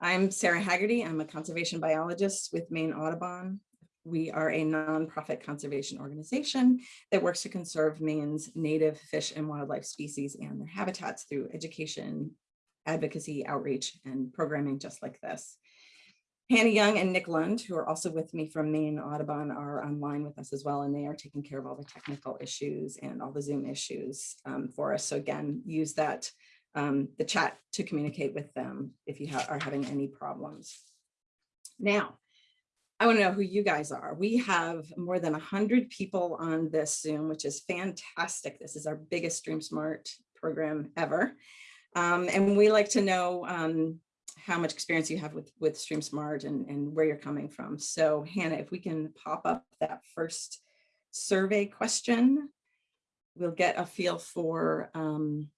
I'm Sarah Haggerty. I'm a conservation biologist with Maine Audubon. We are a nonprofit conservation organization that works to conserve Maine's native fish and wildlife species and their habitats through education, advocacy, outreach, and programming just like this. Hannah Young and Nick Lund, who are also with me from Maine Audubon, are online with us as well, and they are taking care of all the technical issues and all the Zoom issues um, for us. So again, use that um, the chat to communicate with them if you ha are having any problems. Now, I want to know who you guys are. We have more than 100 people on this Zoom, which is fantastic. This is our biggest Stream Smart program ever. Um, and we like to know um, how much experience you have with, with StreamSmart and, and where you're coming from. So Hannah, if we can pop up that first survey question, we'll get a feel for, um,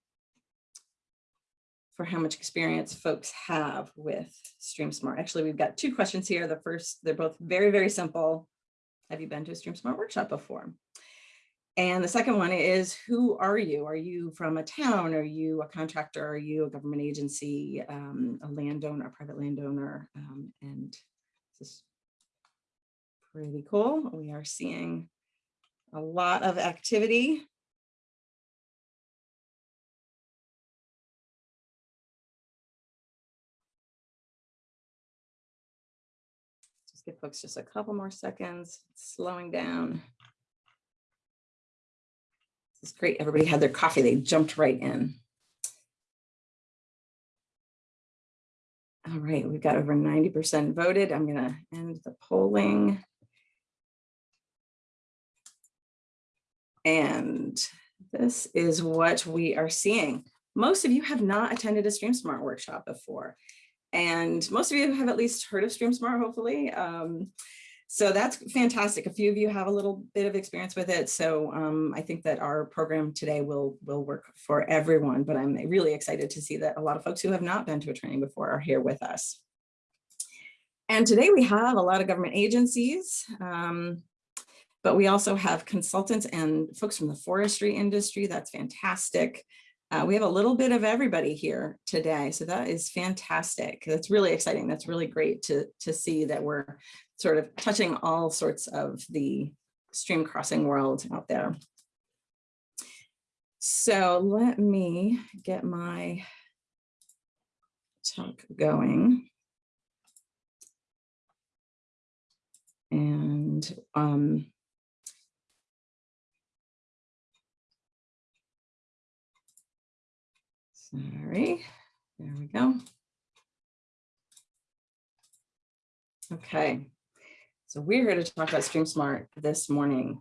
for how much experience folks have with StreamSmart. Actually, we've got two questions here. The first, they're both very, very simple. Have you been to a StreamSmart workshop before? And the second one is, who are you? Are you from a town? Are you a contractor? Are you a government agency, um, a landowner, a private landowner? Um, and this is pretty cool. We are seeing a lot of activity. Give folks just a couple more seconds, slowing down. It's great. Everybody had their coffee. They jumped right in. All right, we've got over 90% voted. I'm going to end the polling. And this is what we are seeing. Most of you have not attended a StreamSmart workshop before. And most of you have at least heard of StreamSmart, hopefully. Um, so that's fantastic. A few of you have a little bit of experience with it. So um, I think that our program today will, will work for everyone, but I'm really excited to see that a lot of folks who have not been to a training before are here with us. And today we have a lot of government agencies, um, but we also have consultants and folks from the forestry industry. That's fantastic. Uh, we have a little bit of everybody here today, so that is fantastic. That's really exciting. That's really great to, to see that we're sort of touching all sorts of the stream crossing world out there. So let me get my talk going. And um, sorry, there we go. Okay, so we're here to talk about StreamSmart this morning.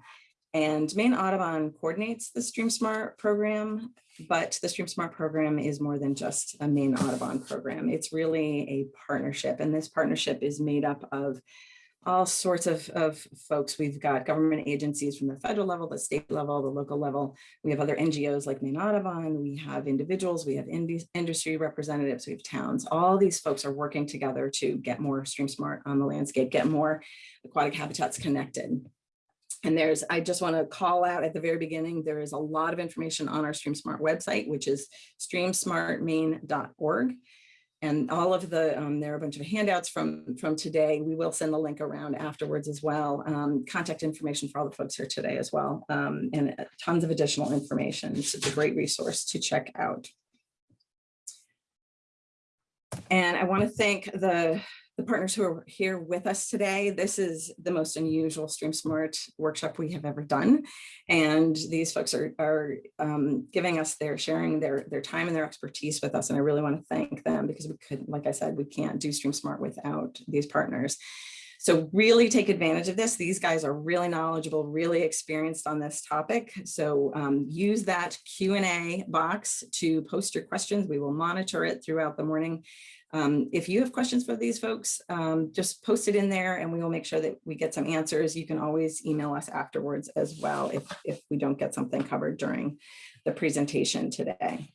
And Maine Audubon coordinates the StreamSmart program, but the StreamSmart program is more than just a Maine Audubon program. It's really a partnership, and this partnership is made up of all sorts of, of folks. We've got government agencies from the federal level, the state level, the local level. We have other NGOs like Maine Audubon. We have individuals, we have industry representatives, we have towns. All these folks are working together to get more stream smart on the landscape, get more aquatic habitats connected. And there's, I just want to call out at the very beginning, there is a lot of information on our StreamSmart website, which is streamsmartmaine.org and all of the, um, there are a bunch of handouts from, from today. We will send the link around afterwards as well. Um, contact information for all the folks here today as well, um, and uh, tons of additional information. It's a great resource to check out. And I want to thank the the partners who are here with us today. This is the most unusual StreamSmart workshop we have ever done. And these folks are, are um, giving us their sharing their, their time and their expertise with us. And I really want to thank them because we could, like I said, we can't do StreamSmart without these partners. So really take advantage of this. These guys are really knowledgeable, really experienced on this topic. So um, use that Q&A box to post your questions. We will monitor it throughout the morning um, if you have questions for these folks, um, just post it in there and we will make sure that we get some answers. You can always email us afterwards as well if, if we don't get something covered during the presentation today.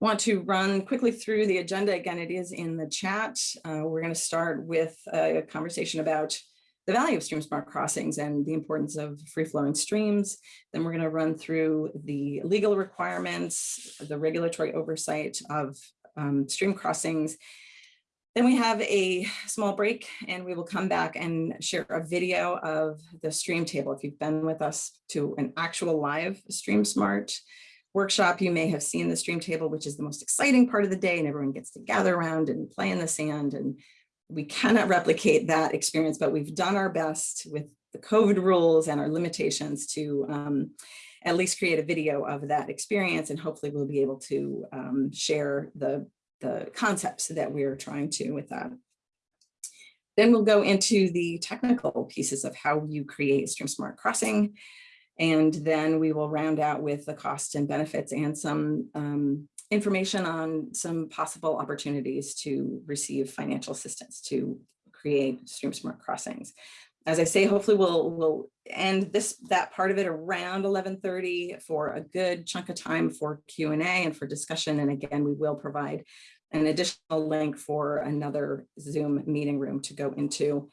Want to run quickly through the agenda. Again, it is in the chat. Uh, we're going to start with a conversation about the value of stream smart crossings and the importance of free flowing streams. Then we're going to run through the legal requirements, the regulatory oversight of um, stream crossings. Then we have a small break and we will come back and share a video of the stream table. If you've been with us to an actual live Stream Smart workshop, you may have seen the stream table, which is the most exciting part of the day and everyone gets to gather around and play in the sand and we cannot replicate that experience, but we've done our best with the COVID rules and our limitations to um, at least create a video of that experience and hopefully we'll be able to um, share the the concepts that we're trying to with that. Then we'll go into the technical pieces of how you create Stream Smart Crossing. And then we will round out with the costs and benefits and some um, information on some possible opportunities to receive financial assistance to create Stream Smart Crossings. As I say, hopefully we'll, we'll end this that part of it around 1130 for a good chunk of time for Q&A and for discussion. And again, we will provide an additional link for another Zoom meeting room to go into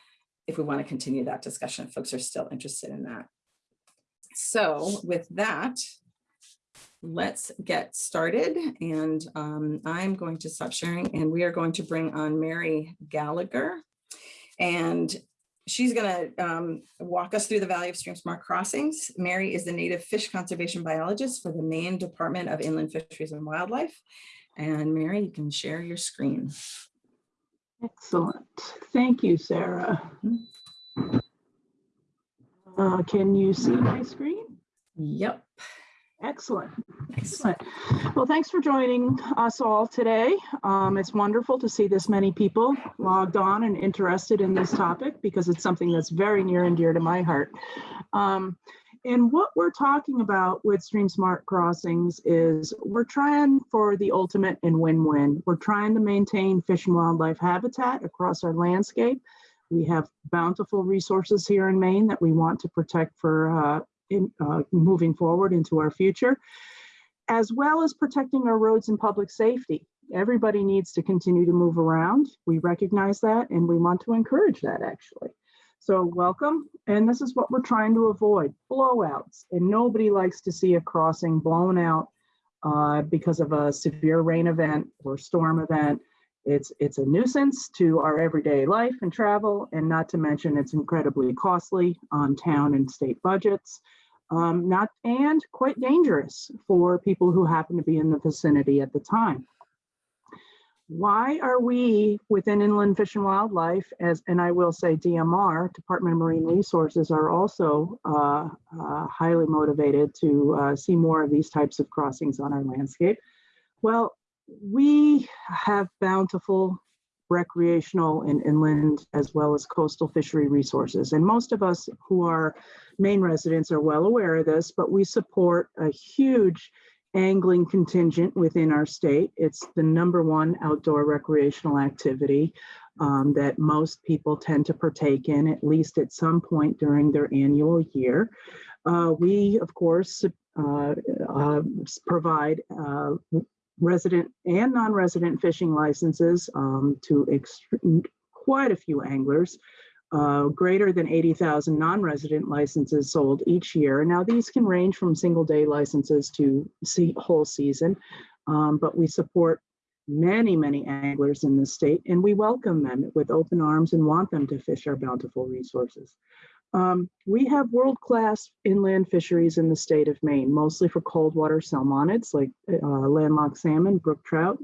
if we want to continue that discussion, folks are still interested in that. So with that, let's get started. And um, I'm going to stop sharing and we are going to bring on Mary Gallagher. And she's going to um, walk us through the value of Stream Smart Crossings. Mary is the native fish conservation biologist for the Maine Department of Inland Fisheries and Wildlife. And Mary, you can share your screen. Excellent. Thank you, Sarah. Uh, can you see my screen? Yep. Excellent. Excellent. Well, thanks for joining us all today. Um, it's wonderful to see this many people logged on and interested in this topic because it's something that's very near and dear to my heart. Um, and what we're talking about with Stream Smart Crossings is we're trying for the ultimate and win-win. We're trying to maintain fish and wildlife habitat across our landscape. We have bountiful resources here in Maine that we want to protect for uh, in, uh, moving forward into our future, as well as protecting our roads and public safety. Everybody needs to continue to move around. We recognize that and we want to encourage that actually. So welcome. And this is what we're trying to avoid, blowouts. And nobody likes to see a crossing blown out uh, because of a severe rain event or storm event. It's, it's a nuisance to our everyday life and travel, and not to mention it's incredibly costly on town and state budgets. Um, not and quite dangerous for people who happen to be in the vicinity at the time why are we within inland fish and wildlife as and i will say dmr department of marine resources are also uh, uh, highly motivated to uh, see more of these types of crossings on our landscape well we have bountiful recreational and inland as well as coastal fishery resources and most of us who are Maine residents are well aware of this but we support a huge angling contingent within our state. It's the number one outdoor recreational activity um, that most people tend to partake in at least at some point during their annual year. Uh, we, of course, uh, uh, provide uh, resident and non-resident fishing licenses um, to quite a few anglers uh, greater than 80,000 non-resident licenses sold each year. Now these can range from single day licenses to see whole season, um, but we support many, many anglers in the state and we welcome them with open arms and want them to fish our bountiful resources. Um, we have world-class inland fisheries in the state of Maine, mostly for cold water salmonids like uh, landlocked salmon, brook trout,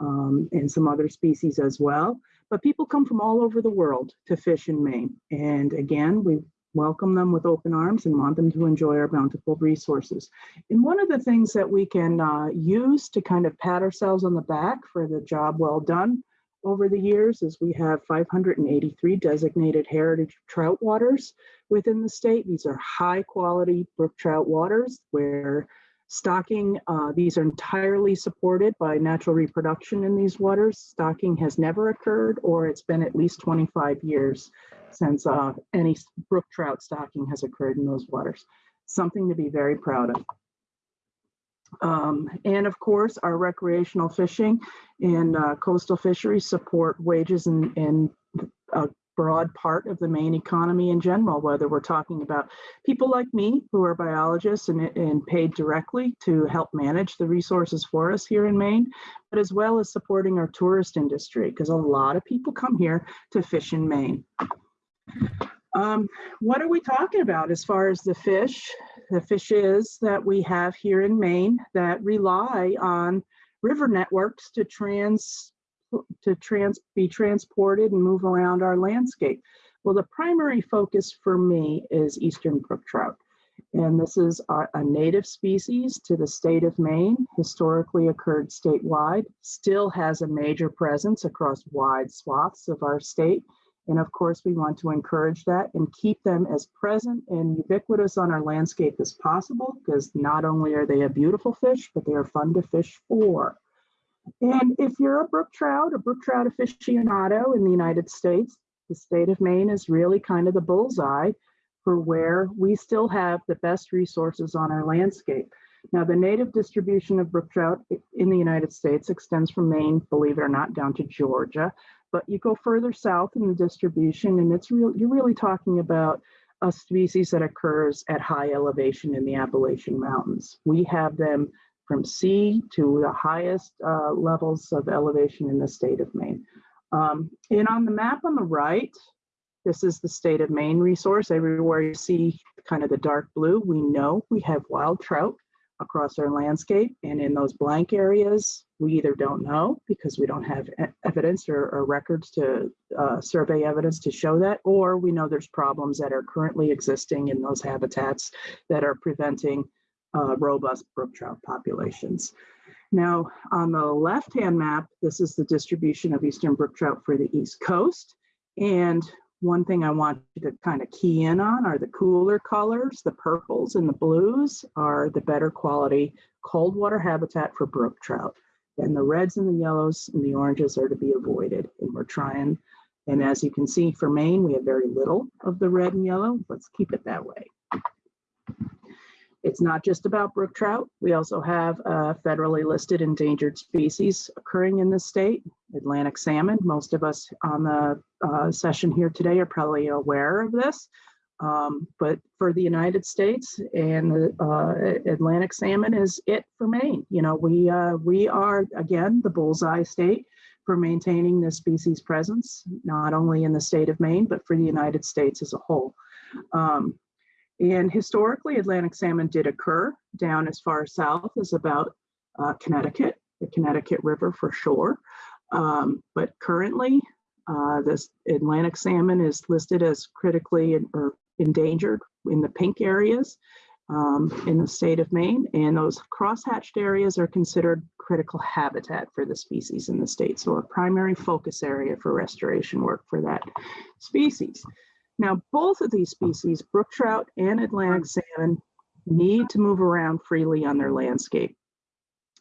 um, and some other species as well. But people come from all over the world to fish in Maine. And again, we welcome them with open arms and want them to enjoy our bountiful resources. And one of the things that we can uh, use to kind of pat ourselves on the back for the job well done over the years is we have 583 designated heritage trout waters within the state. These are high quality brook trout waters where Stocking, uh, these are entirely supported by natural reproduction in these waters. Stocking has never occurred or it's been at least 25 years since uh, any brook trout stocking has occurred in those waters. Something to be very proud of. Um, and of course, our recreational fishing and uh, coastal fisheries support wages and, and a broad part of the Maine economy in general, whether we're talking about people like me who are biologists and, and paid directly to help manage the resources for us here in Maine, but as well as supporting our tourist industry, because a lot of people come here to fish in Maine. Um, what are we talking about as far as the fish? The fishes that we have here in Maine that rely on river networks to trans to trans be transported and move around our landscape. Well, the primary focus for me is eastern brook trout. And this is a, a native species to the state of Maine, historically occurred statewide, still has a major presence across wide swaths of our state. And of course, we want to encourage that and keep them as present and ubiquitous on our landscape as possible, because not only are they a beautiful fish, but they are fun to fish for. And if you're a brook trout, a brook trout aficionado in the United States, the state of Maine is really kind of the bullseye for where we still have the best resources on our landscape. Now, the native distribution of brook trout in the United States extends from Maine, believe it or not, down to Georgia. But you go further south in the distribution, and it's real. You're really talking about a species that occurs at high elevation in the Appalachian Mountains. We have them from sea to the highest uh, levels of elevation in the state of Maine. Um, and on the map on the right, this is the state of Maine resource. Everywhere you see kind of the dark blue, we know we have wild trout across our landscape. And in those blank areas, we either don't know because we don't have evidence or, or, records to uh, survey evidence to show that, or we know there's problems that are currently existing in those habitats that are preventing uh, robust brook trout populations. Now, on the left-hand map, this is the distribution of eastern brook trout for the East Coast. And one thing I want you to kind of key in on are the cooler colors. The purples and the blues are the better quality cold water habitat for brook trout. And the reds and the yellows and the oranges are to be avoided. And we're trying, and as you can see for Maine, we have very little of the red and yellow. Let's keep it that way. It's not just about brook trout. We also have federally listed endangered species occurring in the state. Atlantic salmon, most of us on the uh, session here today are probably aware of this. Um, but for the United States and the uh, Atlantic salmon is it for Maine. You know, we, uh, we are, again, the bullseye state for maintaining this species presence, not only in the state of Maine, but for the United States as a whole. Um, and historically, Atlantic salmon did occur down as far south as about uh, Connecticut, the Connecticut River for sure. Um, but currently, uh, this Atlantic salmon is listed as critically in, or endangered in the pink areas um, in the state of Maine. And those crosshatched areas are considered critical habitat for the species in the state. So a primary focus area for restoration work for that species. Now, both of these species, brook trout and Atlantic salmon, need to move around freely on their landscape.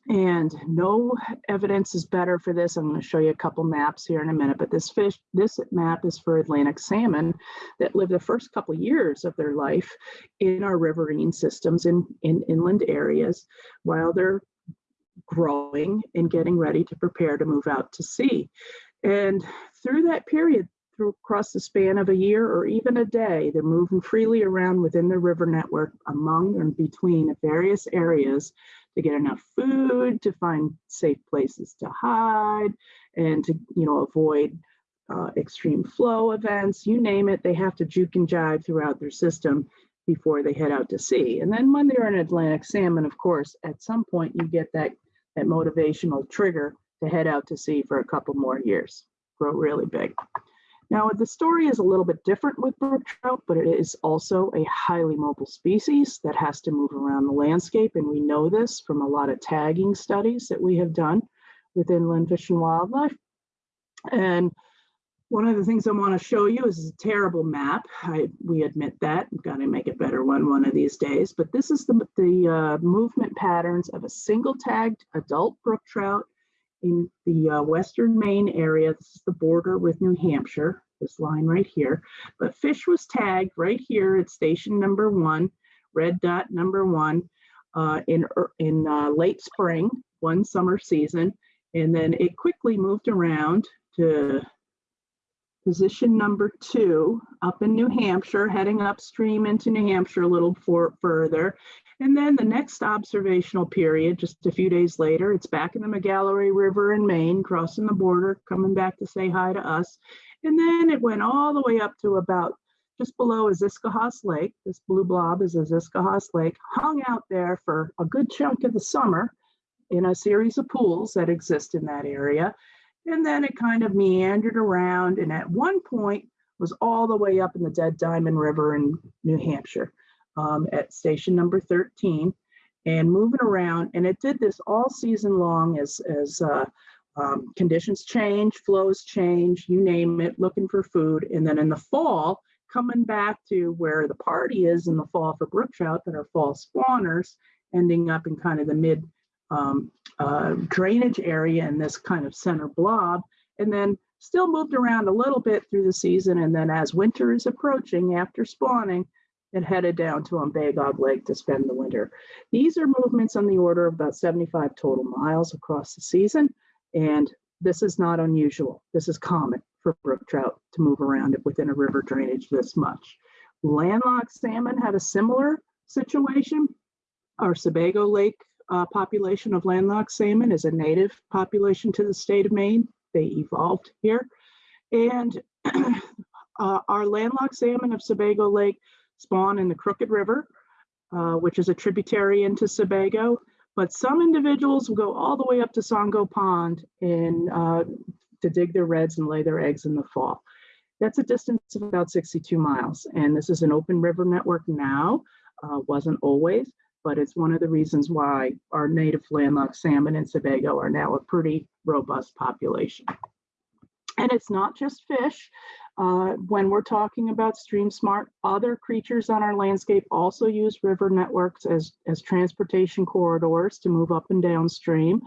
And no evidence is better for this. I'm going to show you a couple maps here in a minute, but this fish, this map is for Atlantic salmon that live the first couple years of their life in our riverine systems in, in inland areas while they're growing and getting ready to prepare to move out to sea. And through that period, through across the span of a year or even a day. They're moving freely around within the river network among and between various areas to get enough food, to find safe places to hide, and to you know avoid uh, extreme flow events. You name it, they have to juke and jive throughout their system before they head out to sea. And then when they're in Atlantic salmon, of course, at some point you get that that motivational trigger to head out to sea for a couple more years, grow really big. Now, the story is a little bit different with brook trout, but it is also a highly mobile species that has to move around the landscape. And we know this from a lot of tagging studies that we have done with inland fish and wildlife. And one of the things I want to show you is a terrible map. I, we admit that. We've got to make a better one one of these days. But this is the, the uh, movement patterns of a single tagged adult brook trout in the uh, western Maine area. This is the border with New Hampshire, this line right here. But fish was tagged right here at station number one, red dot number one, uh, in, er, in uh, late spring, one summer season. And then it quickly moved around to position number two up in New Hampshire, heading upstream into New Hampshire a little for, further. And then the next observational period, just a few days later, it's back in the Magalloway River in Maine, crossing the border, coming back to say hi to us. And then it went all the way up to about just below Aziscohos Lake. This blue blob is Aziscohos Lake, hung out there for a good chunk of the summer in a series of pools that exist in that area. And then it kind of meandered around and at one point was all the way up in the Dead Diamond River in New Hampshire um, at station number 13 and moving around. And it did this all season long as, as uh, um, conditions change, flows change, you name it, looking for food. And then in the fall, coming back to where the party is in the fall for brook trout that are fall spawners, ending up in kind of the mid um, uh, drainage area in this kind of center blob, and then still moved around a little bit through the season. And then as winter is approaching after spawning, it headed down to Umbagog Lake to spend the winter. These are movements on the order of about 75 total miles across the season. And this is not unusual. This is common for brook trout to move around within a river drainage this much. Landlocked salmon had a similar situation. Our Sebago Lake uh, population of landlocked salmon is a native population to the state of Maine. They evolved here. And uh, our landlocked salmon of Sebago Lake spawn in the Crooked River, uh, which is a tributary into Sebago. But some individuals will go all the way up to Songo Pond and uh, to dig their redds and lay their eggs in the fall. That's a distance of about 62 miles. And this is an open river network now, uh, wasn't always, but it's one of the reasons why our native landlocked salmon in Sebago are now a pretty robust population. And it's not just fish. Uh, when we're talking about stream smart, other creatures on our landscape also use river networks as, as transportation corridors to move up and downstream.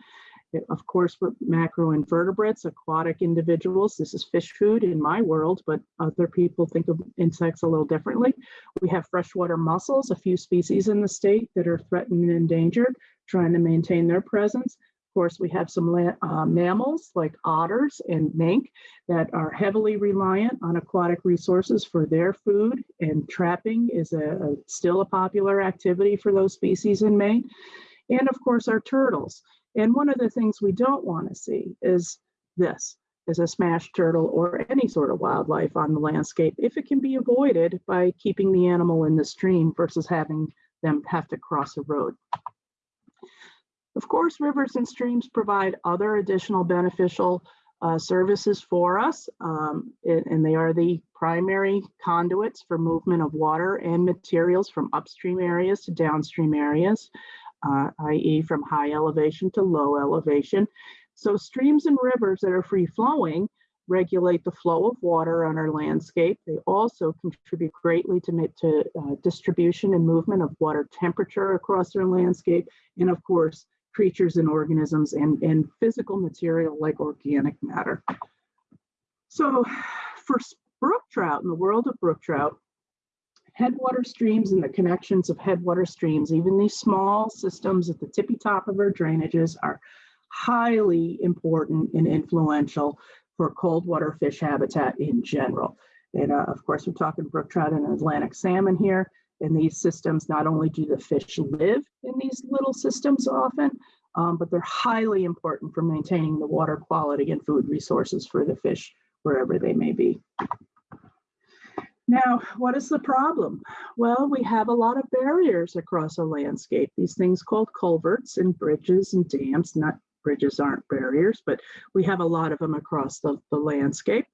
Of course, we're macroinvertebrates, aquatic individuals. This is fish food in my world, but other people think of insects a little differently. We have freshwater mussels, a few species in the state that are threatened and endangered, trying to maintain their presence. Of course, we have some uh, mammals like otters and mink that are heavily reliant on aquatic resources for their food, and trapping is a, a- still a popular activity for those species in Maine. And of course, our turtles. And one of the things we don't want to see is this, is a smashed turtle or any sort of wildlife on the landscape if it can be avoided by keeping the animal in the stream versus having them have to cross a road. Of course, rivers and streams provide other additional beneficial uh, services for us, um, and, and they are the primary conduits for movement of water and materials from upstream areas to downstream areas, uh, i.e. from high elevation to low elevation. So streams and rivers that are free flowing regulate the flow of water on our landscape. They also contribute greatly to, to uh, distribution and movement of water temperature across our landscape. And of course, creatures and organisms and, and physical material like organic matter. So for brook trout, in the world of brook trout, headwater streams and the connections of headwater streams, even these small systems at the tippy top of our drainages are highly important and influential for cold water fish habitat in general. And uh, of course, we're talking brook trout and Atlantic salmon here. In these systems, not only do the fish live in these little systems often, um, but they're highly important for maintaining the water quality and food resources for the fish wherever they may be. Now, what is the problem? Well, we have a lot of barriers across a landscape, these things called culverts and bridges and dams, not bridges aren't barriers, but we have a lot of them across the, the landscape.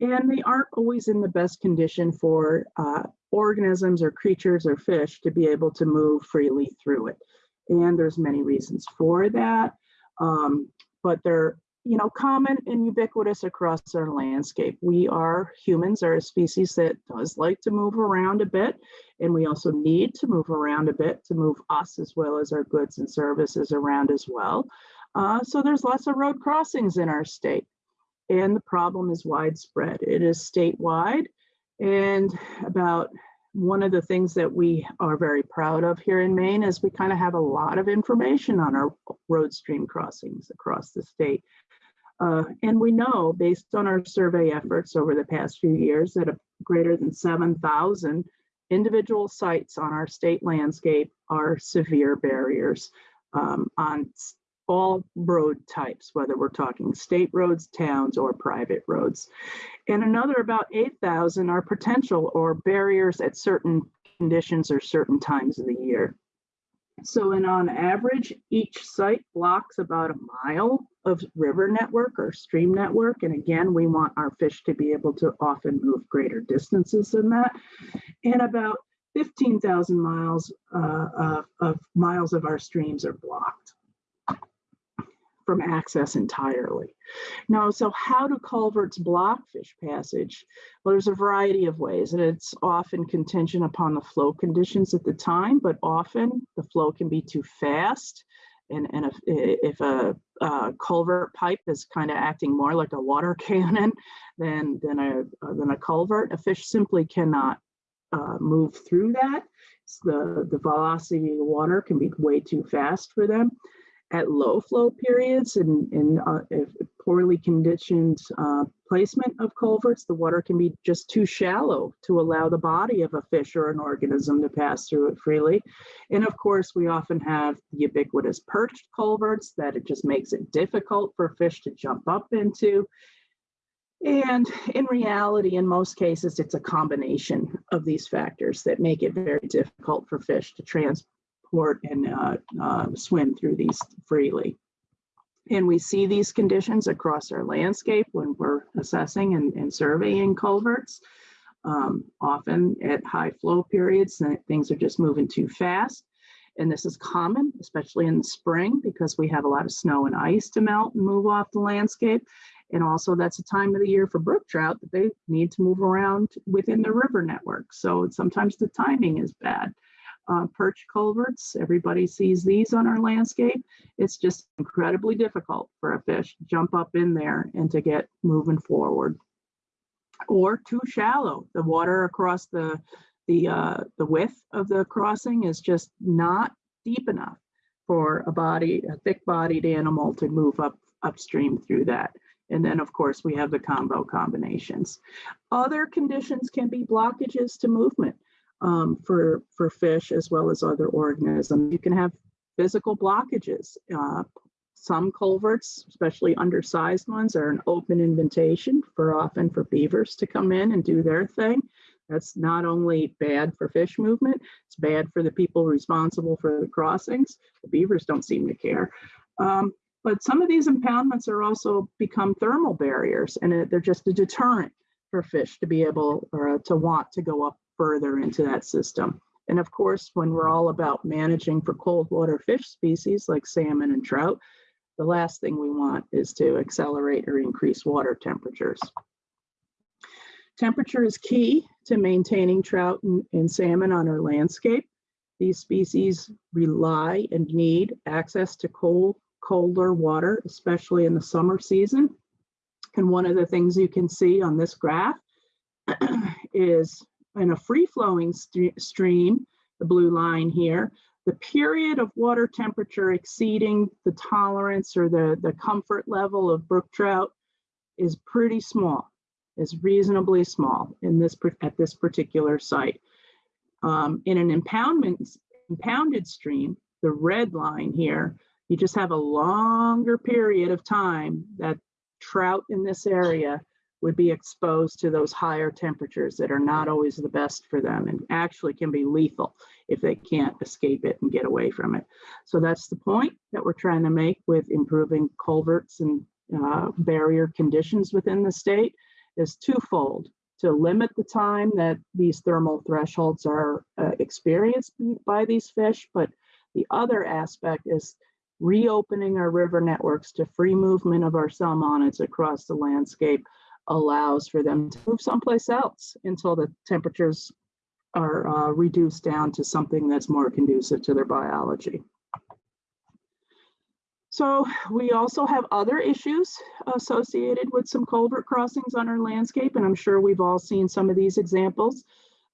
And they aren't always in the best condition for uh, organisms or creatures or fish to be able to move freely through it. And there's many reasons for that. Um, but they're, you know, common and ubiquitous across our landscape. We are, humans are a species that does like to move around a bit. And we also need to move around a bit to move us as well as our goods and services around as well. Uh, so there's lots of road crossings in our state. And the problem is widespread. It is statewide. And about one of the things that we are very proud of here in Maine is we kind of have a lot of information on our road stream crossings across the state. Uh, and we know based on our survey efforts over the past few years that a greater than 7,000 individual sites on our state landscape are severe barriers um, on all road types, whether we're talking state roads, towns, or private roads. And another about 8,000 are potential or barriers at certain conditions or certain times of the year. So, and on average, each site blocks about a mile of river network or stream network. And again, we want our fish to be able to often move greater distances than that. And about 15,000 miles uh, of, of miles of our streams are blocked from access entirely. Now, so how do culverts block fish passage? Well, there's a variety of ways, and it's often contingent upon the flow conditions at the time, but often the flow can be too fast. And, and if, if a, a culvert pipe is kind of acting more like a water cannon than, than, a, than a culvert, a fish simply cannot uh, move through that. It's the, the velocity of the water can be way too fast for them at low flow periods and, and uh, poorly conditioned uh, placement of culverts, the water can be just too shallow to allow the body of a fish or an organism to pass through it freely. And of course, we often have ubiquitous perched culverts that it just makes it difficult for fish to jump up into. And in reality, in most cases, it's a combination of these factors that make it very difficult for fish to and uh, uh, swim through these freely. And we see these conditions across our landscape when we're assessing and, and surveying culverts. Um, often at high flow periods, things are just moving too fast. And this is common, especially in the spring, because we have a lot of snow and ice to melt and move off the landscape. And also that's a time of the year for brook trout that they need to move around within the river network. So sometimes the timing is bad uh, perch culverts. Everybody sees these on our landscape. It's just incredibly difficult for a fish to jump up in there and to get moving forward. Or too shallow. The water across the the uh, the width of the crossing is just not deep enough for a body, a thick-bodied animal to move up upstream through that. And then, of course, we have the combo combinations. Other conditions can be blockages to movement um, for, for fish as well as other organisms. You can have physical blockages. Uh, some culverts, especially undersized ones, are an open invitation for often for beavers to come in and do their thing. That's not only bad for fish movement, it's bad for the people responsible for the crossings. The beavers don't seem to care. Um, but some of these impoundments are also become thermal barriers and it- they're just a deterrent for fish to be able or uh, to want to go up further into that system. And of course, when we're all about managing for cold water fish species like salmon and trout, the last thing we want is to accelerate or increase water temperatures. Temperature is key to maintaining trout and, and salmon on our landscape. These species rely and need access to cold, colder water, especially in the summer season. And one of the things you can see on this graph is in a free-flowing st stream, the blue line here, the period of water temperature exceeding the tolerance or the, the comfort level of brook trout is pretty small, is reasonably small in this at this particular site. Um, in an impoundment impounded stream, the red line here, you just have a longer period of time that trout in this area would be exposed to those higher temperatures that are not always the best for them and actually can be lethal if they can't escape it and get away from it. So that's the point that we're trying to make with improving culverts and uh, barrier conditions within the state is twofold to limit the time that these thermal thresholds are uh, experienced by these fish, but the other aspect is reopening our river networks to free movement of our salmonids across the landscape allows for them to move someplace else until the temperatures are uh, reduced down to something that's more conducive to their biology. So we also have other issues associated with some culvert crossings on our landscape, and I'm sure we've all seen some of these examples.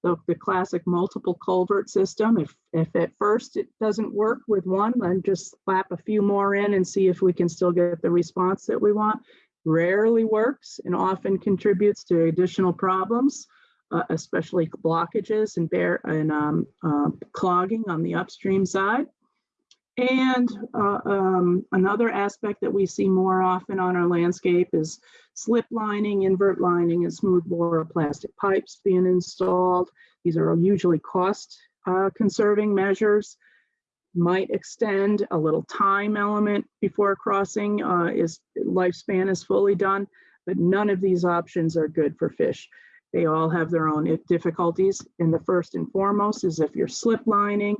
The, the classic multiple culvert system, if, if at first it doesn't work with one, then just slap a few more in and see if we can still get the response that we want rarely works and often contributes to additional problems, uh, especially blockages and bear and um, uh, clogging on the upstream side. And uh, um, another aspect that we see more often on our landscape is slip lining, invert lining, and smooth bore plastic pipes being installed. These are usually cost uh, conserving measures. Might extend a little time element before crossing uh, is lifespan is fully done, but none of these options are good for fish. They all have their own difficulties. And the first and foremost is if you're slip lining,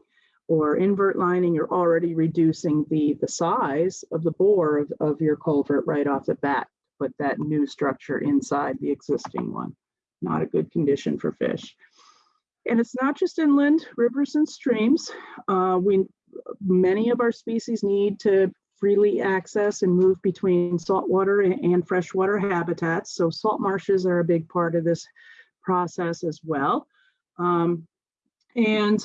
or invert lining, you're already reducing the, the size of the bore of, of your culvert right off the bat. Put that new structure inside the existing one. Not a good condition for fish. And it's not just inland rivers and streams. Uh, we many of our species need to freely access and move between saltwater and freshwater habitats. So salt marshes are a big part of this process as well. Um, and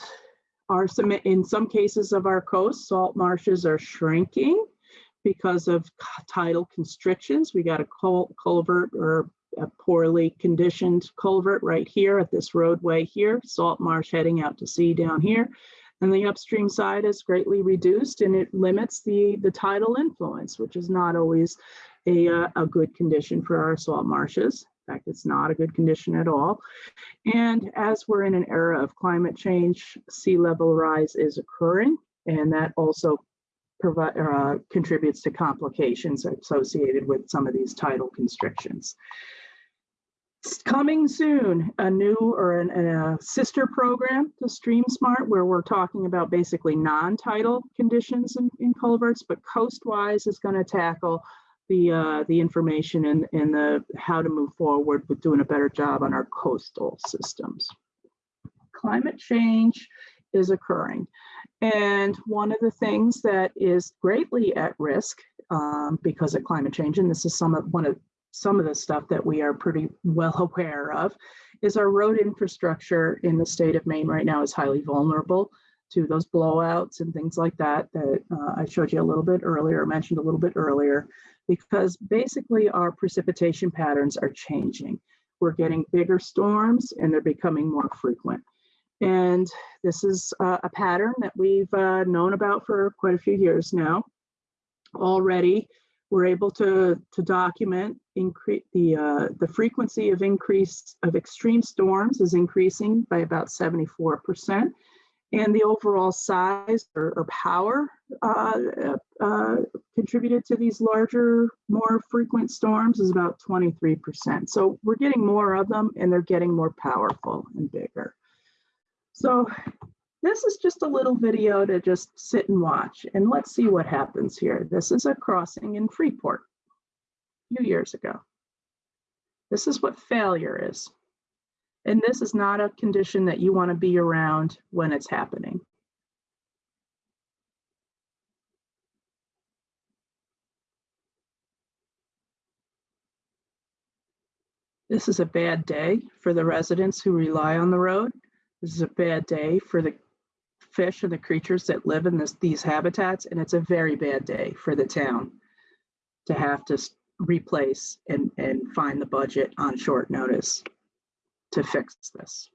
are some, in some cases of our coast, salt marshes are shrinking because of tidal constrictions. We got a cul culvert or a poorly conditioned culvert right here at this roadway here, salt marsh heading out to sea down here. And the upstream side is greatly reduced and it limits the, the tidal influence, which is not always a, uh, a good condition for our salt marshes. In fact, it's not a good condition at all. And as we're in an era of climate change, sea level rise is occurring, and that also provide, uh, contributes to complications associated with some of these tidal constrictions. Coming soon, a new or an, a sister program to Stream Smart, where we're talking about basically non-tidal conditions in, in culverts, but coastwise is going to tackle the uh, the information and, and the how to move forward with doing a better job on our coastal systems. Climate change is occurring. And one of the things that is greatly at risk um, because of climate change, and this is some of one of some of the stuff that we are pretty well aware of, is our road infrastructure in the state of Maine right now is highly vulnerable to those blowouts and things like that that uh, I showed you a little bit earlier, mentioned a little bit earlier because basically our precipitation patterns are changing. We're getting bigger storms and they're becoming more frequent. And this is uh, a pattern that we've uh, known about for quite a few years now. Already, we're able to, to document increase the, uh, the frequency of increase of extreme storms is increasing by about 74% and the overall size or, or power uh, uh, contributed to these larger, more frequent storms is about 23%. So we're getting more of them and they're getting more powerful and bigger. So this is just a little video to just sit and watch and let's see what happens here. This is a crossing in Freeport a few years ago. This is what failure is. And this is not a condition that you want to be around when it's happening. This is a bad day for the residents who rely on the road. This is a bad day for the fish and the creatures that live in this, these habitats, and it's a very bad day for the town to have to replace and, and find the budget on short notice to fix this.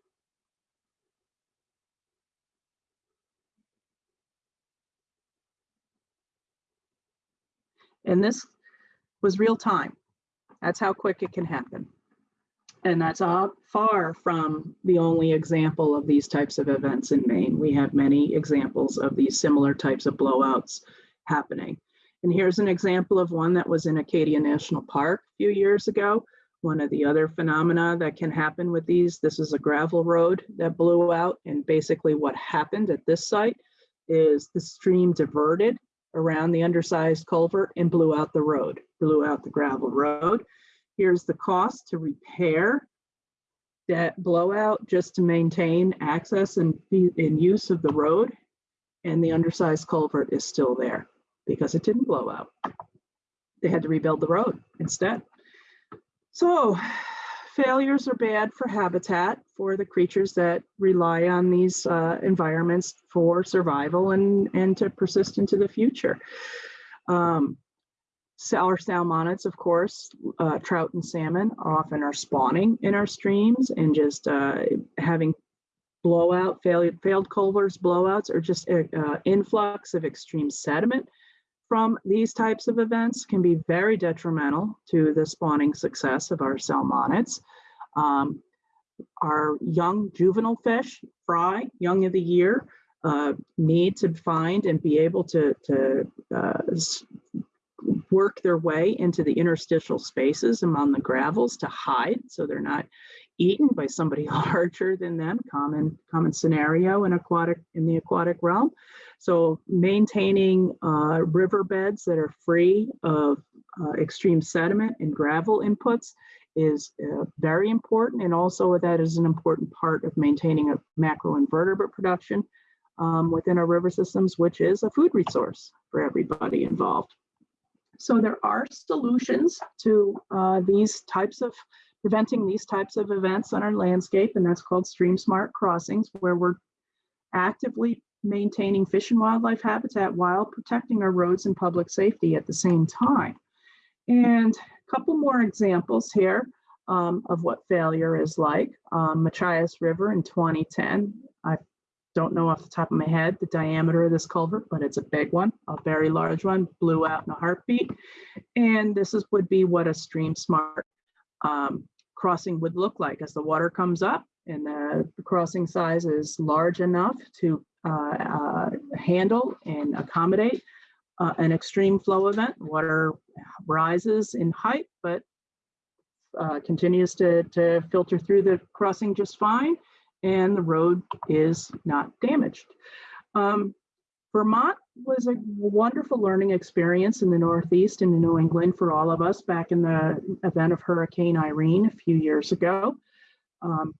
And this was real time. That's how quick it can happen. And that's far from the only example of these types of events in Maine. We have many examples of these similar types of blowouts happening. And here's an example of one that was in Acadia National Park a few years ago. One of the other phenomena that can happen with these, this is a gravel road that blew out. And basically what happened at this site is the stream diverted around the undersized culvert and blew out the road, blew out the gravel road. Here's the cost to repair that blowout just to maintain access and, and use of the road. And the undersized culvert is still there because it didn't blow out. They had to rebuild the road instead. So failures are bad for habitat for the creatures that rely on these uh, environments for survival and, and to persist into the future. Um, Our salmonids, of course, uh, trout and salmon often are spawning in our streams and just uh, having blowout, failed, failed culverts, blowouts, or just uh, uh, influx of extreme sediment from these types of events can be very detrimental to the spawning success of our salmonids. Um, our young juvenile fish, fry, young of the year, uh, need to find and be able to, to uh, work their way into the interstitial spaces among the gravels to hide so they're not eaten by somebody larger than them common common scenario in aquatic in the aquatic realm. So maintaining uh, riverbeds that are free of uh, extreme sediment and gravel inputs is uh, very important and also that is an important part of maintaining a macroinvertebrate production um, within our river systems which is a food resource for everybody involved so there are solutions to uh, these types of preventing these types of events on our landscape, and that's called stream smart crossings, where we're actively maintaining fish and wildlife habitat while protecting our roads and public safety at the same time. And a couple more examples here um, of what failure is like. Um, Machias River in 2010, I don't know off the top of my head the diameter of this culvert, but it's a big one, a very large one, blew out in a heartbeat. And this is would be what a stream smart um, crossing would look like as the water comes up and the, crossing size is large enough to uh, uh, handle and accommodate uh, an extreme flow event. Water rises in height, but uh, continues to, to filter through the crossing just fine and the road is not damaged. Um, Vermont was a wonderful learning experience in the Northeast and in New England for all of us back in the event of Hurricane Irene a few years ago. Um,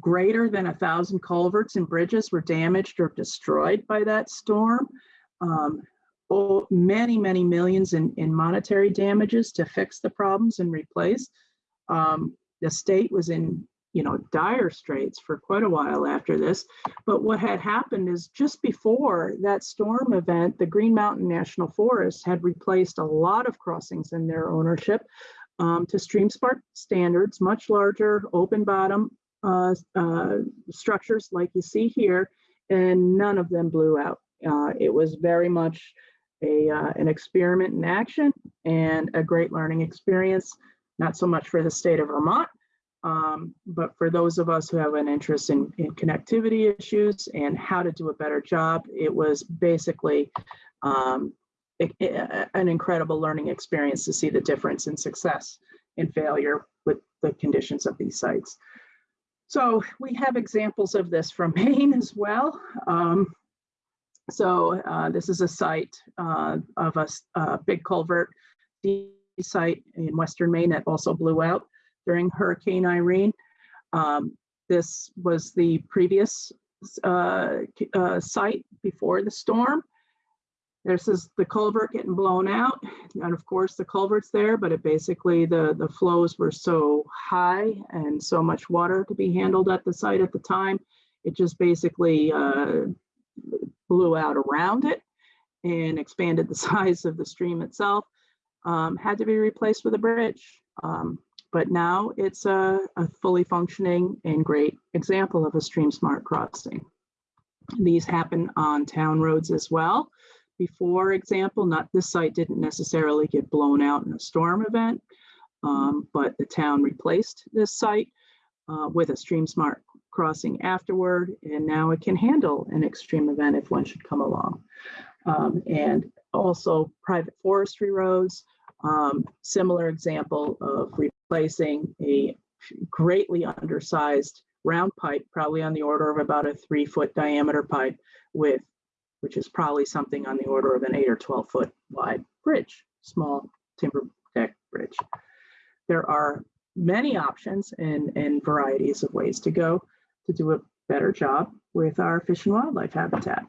greater than a thousand culverts and bridges were damaged or destroyed by that storm. Um, oh, many, many millions in, in monetary damages to fix the problems and replace. Um, the state was in you know, dire straits for quite a while after this. But what had happened is just before that storm event, the Green Mountain National Forest had replaced a lot of crossings in their ownership um, to stream smart standards, much larger open bottom uh, uh, structures like you see here, and none of them blew out. Uh, it was very much a, uh, an experiment in action and a great learning experience, not so much for the state of Vermont, um, but for those of us who have an interest in, in connectivity issues and how to do a better job, it was basically um, an incredible learning experience to see the difference in success and failure with the conditions of these sites. So we have examples of this from Maine as well. Um, so uh, this is a site uh, of a, a big culvert site in Western Maine that also blew out during Hurricane Irene. Um, this was the previous uh, uh, site before the storm. This is the culvert getting blown out. And of course the culvert's there, but it basically the, the flows were so high and so much water to be handled at the site at the time. It just basically uh, blew out around it and expanded the size of the stream itself. Um, had to be replaced with a bridge. Um, but now it's a, a fully functioning and great example of a stream smart crossing. These happen on town roads as well. Before example, not this site didn't necessarily get blown out in a storm event, um, but the town replaced this site uh, with a stream smart crossing afterward, and now it can handle an extreme event if one should come along. Um, and also private forestry roads, um, similar example of replacing a greatly undersized round pipe, probably on the order of about a three foot diameter pipe with, which is probably something on the order of an eight or 12 foot wide bridge, small timber deck bridge. There are many options and, and varieties of ways to go to do a better job with our fish and wildlife habitat.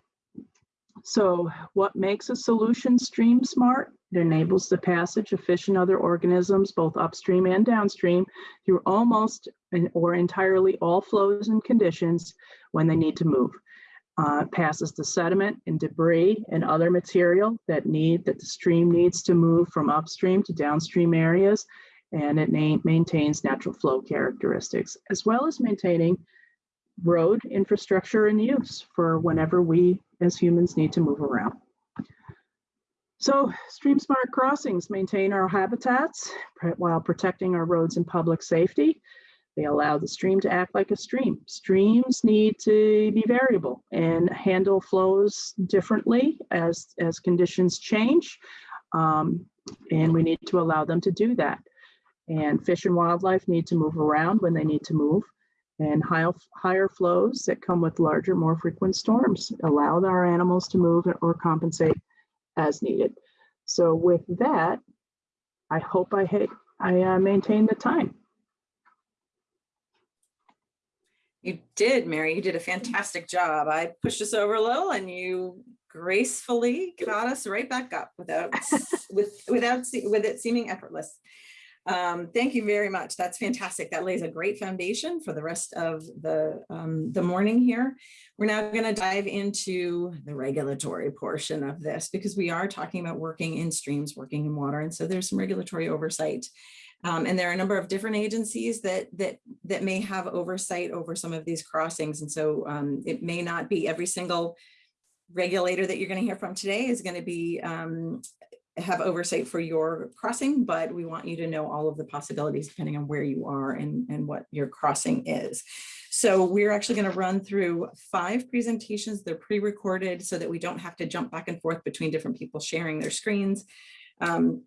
So what makes a solution stream smart? It enables the passage of fish and other organisms, both upstream and downstream, through almost or entirely all flows and conditions when they need to move. uh, passes the sediment and debris and other material that need, that the stream needs to move from upstream to downstream areas. And it maintains natural flow characteristics, as well as maintaining road infrastructure and use for whenever we as humans need to move around. So stream smart crossings maintain our habitats while protecting our roads and public safety. They allow the stream to act like a stream. Streams need to be variable and handle flows differently as, as conditions change. Um, and we need to allow them to do that. And fish and wildlife need to move around when they need to move. And high, higher flows that come with larger, more frequent storms allow our animals to move or compensate as needed. So with that, I hope I hit, I uh, maintain the time. You did, Mary. You did a fantastic job. I pushed us over a little and you gracefully got us right back up without, with, without, with it seeming effortless. Um, thank you very much. That's fantastic. That lays a great foundation for the rest of the, um, the morning here. We're now going to dive into the regulatory portion of this because we are talking about working in streams, working in water. And so there's some regulatory oversight. Um, and there are a number of different agencies that that that may have oversight over some of these crossings. And so um, it may not be every single regulator that you're going to hear from today is going to be um, have oversight for your crossing, but we want you to know all of the possibilities depending on where you are and, and what your crossing is. So we're actually going to run through five presentations. They're pre-recorded so that we don't have to jump back and forth between different people sharing their screens. Um,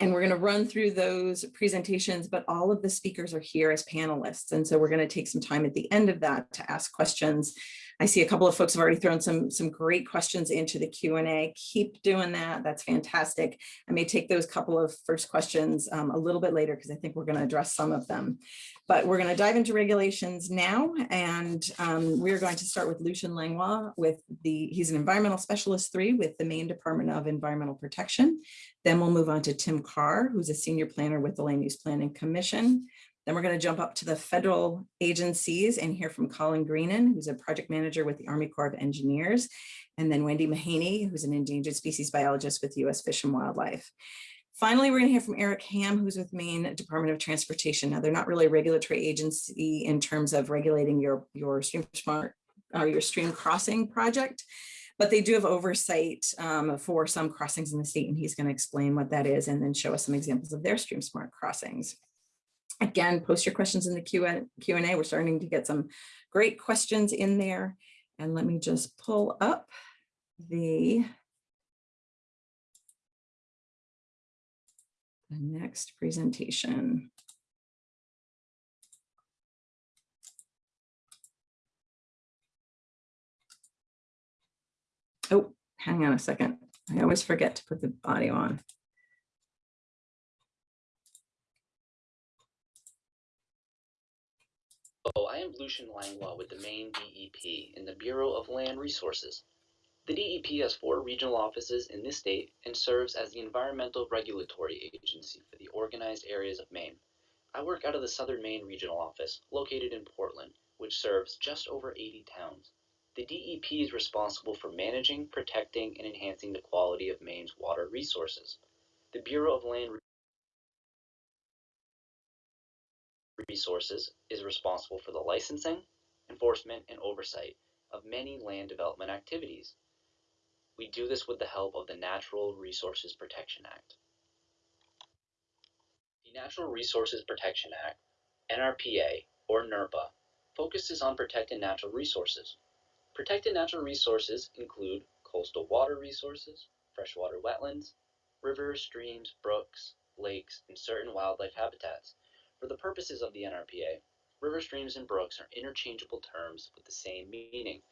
and we're going to run through those presentations, but all of the speakers are here as panelists. And so we're going to take some time at the end of that to ask questions. I see a couple of folks have already thrown some, some great questions into the Q&A. Keep doing that. That's fantastic. I may take those couple of first questions um, a little bit later because I think we're going to address some of them. But we're going to dive into regulations now. And um, we're going to start with Lucian Langlois with the, he's an environmental specialist three with the Maine Department of Environmental Protection. Then we'll move on to Tim Carr, who's a senior planner with the Land Use Planning Commission. Then we're going to jump up to the federal agencies and hear from Colin Greenan, who's a project manager with the Army Corps of Engineers, and then Wendy Mahaney, who's an endangered species biologist with U.S. Fish and Wildlife. Finally, we're going to hear from Eric Ham, who's with Maine Department of Transportation. Now, they're not really a regulatory agency in terms of regulating your, your stream smart or your stream crossing project, but they do have oversight um, for some crossings in the state, and he's going to explain what that is and then show us some examples of their stream smart crossings. Again, post your questions in the Q and A. We're starting to get some great questions in there. And let me just pull up the the next presentation. Oh, hang on a second. I always forget to put the audio on. Hello, I am Lucian Langlois with the Maine DEP in the Bureau of Land Resources. The DEP has four regional offices in this state and serves as the environmental regulatory agency for the organized areas of Maine. I work out of the Southern Maine Regional Office, located in Portland, which serves just over 80 towns. The DEP is responsible for managing, protecting, and enhancing the quality of Maine's water resources. The Bureau of Land Resources is responsible for the licensing, enforcement, and oversight of many land development activities. We do this with the help of the Natural Resources Protection Act. The Natural Resources Protection Act, NRPA, or NERPA, focuses on protecting natural resources. Protected natural resources include coastal water resources, freshwater wetlands, rivers, streams, brooks, lakes, and certain wildlife habitats. For the purposes of the NRPA, river streams and brooks are interchangeable terms with the same meaning.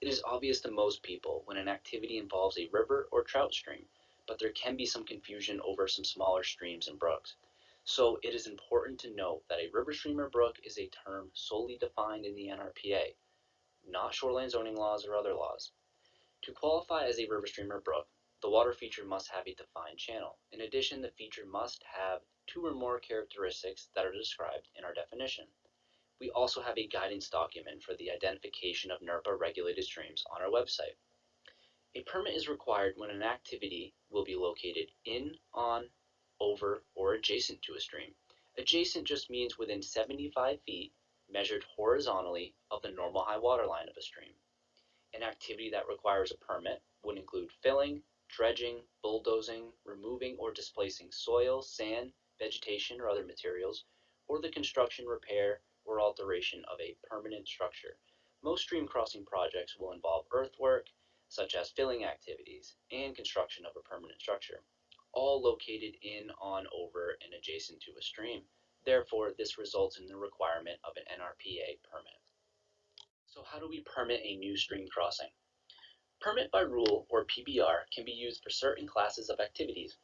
It is obvious to most people when an activity involves a river or trout stream, but there can be some confusion over some smaller streams and brooks. So it is important to note that a river stream or brook is a term solely defined in the NRPA, not shoreline zoning laws or other laws. To qualify as a river stream or brook, the water feature must have a defined channel. In addition, the feature must have two or more characteristics that are described in our definition. We also have a guidance document for the identification of NERPA regulated streams on our website. A permit is required when an activity will be located in, on, over, or adjacent to a stream. Adjacent just means within 75 feet measured horizontally of the normal high water line of a stream. An activity that requires a permit would include filling, dredging, bulldozing, removing or displacing soil, sand, vegetation, or other materials, or the construction, repair, or alteration of a permanent structure. Most stream crossing projects will involve earthwork, such as filling activities, and construction of a permanent structure, all located in, on, over, and adjacent to a stream. Therefore, this results in the requirement of an NRPA permit. So how do we permit a new stream crossing? Permit by rule, or PBR, can be used for certain classes of activities.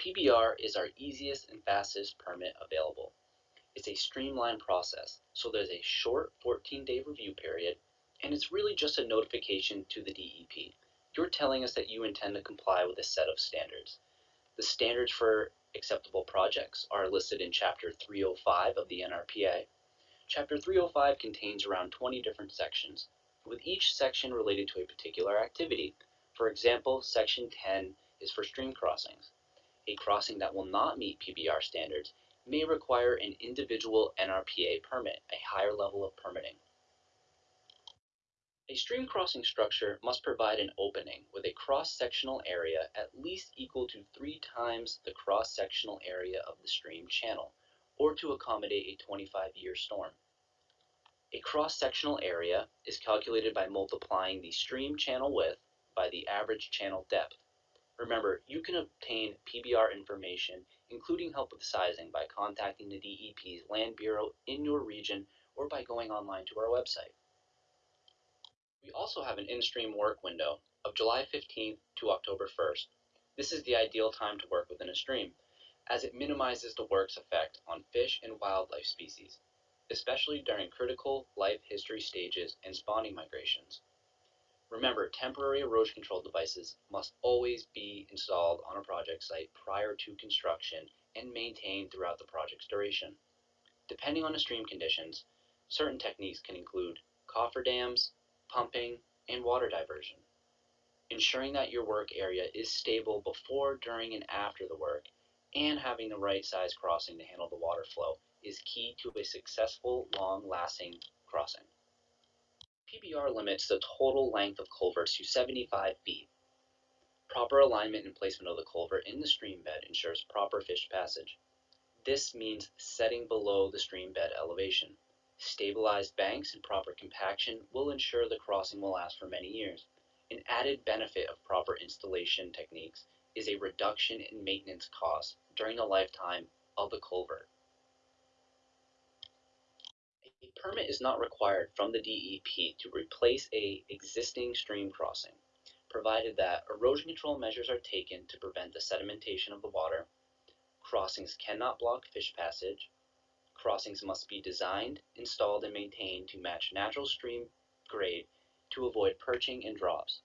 PBR is our easiest and fastest permit available. It's a streamlined process, so there's a short 14-day review period, and it's really just a notification to the DEP. You're telling us that you intend to comply with a set of standards. The standards for acceptable projects are listed in Chapter 305 of the NRPA. Chapter 305 contains around 20 different sections, with each section related to a particular activity. For example, Section 10 is for stream crossings. A crossing that will not meet PBR standards may require an individual NRPA permit, a higher level of permitting. A stream crossing structure must provide an opening with a cross-sectional area at least equal to three times the cross-sectional area of the stream channel, or to accommodate a 25-year storm. A cross-sectional area is calculated by multiplying the stream channel width by the average channel depth. Remember, you can obtain PBR information, including help with sizing, by contacting the DEP's Land Bureau in your region or by going online to our website. We also have an in-stream work window of July 15th to October 1st. This is the ideal time to work within a stream, as it minimizes the work's effect on fish and wildlife species, especially during critical life history stages and spawning migrations. Remember, temporary erosion control devices must always be installed on a project site prior to construction and maintained throughout the project's duration. Depending on the stream conditions, certain techniques can include cofferdams, pumping, and water diversion. Ensuring that your work area is stable before, during, and after the work, and having the right size crossing to handle the water flow is key to a successful, long-lasting crossing. PBR limits the total length of culverts to 75 feet. Proper alignment and placement of the culvert in the stream bed ensures proper fish passage. This means setting below the stream bed elevation. Stabilized banks and proper compaction will ensure the crossing will last for many years. An added benefit of proper installation techniques is a reduction in maintenance costs during the lifetime of the culvert. A permit is not required from the DEP to replace a existing stream crossing, provided that erosion control measures are taken to prevent the sedimentation of the water, crossings cannot block fish passage, crossings must be designed, installed, and maintained to match natural stream grade to avoid perching and drops.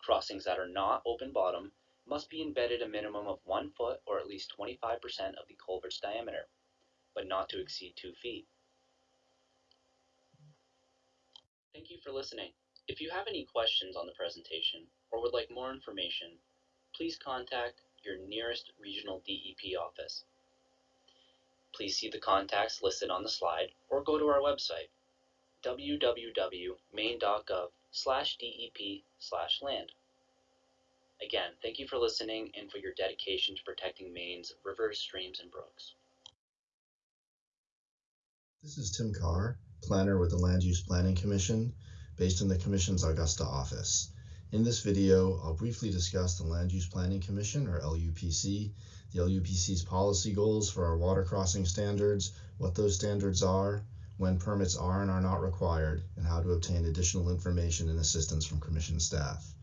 Crossings that are not open bottom must be embedded a minimum of one foot or at least 25% of the culvert's diameter, but not to exceed two feet. Thank you for listening. If you have any questions on the presentation or would like more information, please contact your nearest regional DEP office. Please see the contacts listed on the slide or go to our website www.maine.gov slash DEP slash land. Again, thank you for listening and for your dedication to protecting Maine's rivers, streams, and brooks. This is Tim Carr, planner with the Land Use Planning Commission, based in the Commission's Augusta office. In this video, I'll briefly discuss the Land Use Planning Commission, or LUPC, the LUPC's policy goals for our water crossing standards, what those standards are, when permits are and are not required, and how to obtain additional information and assistance from Commission staff.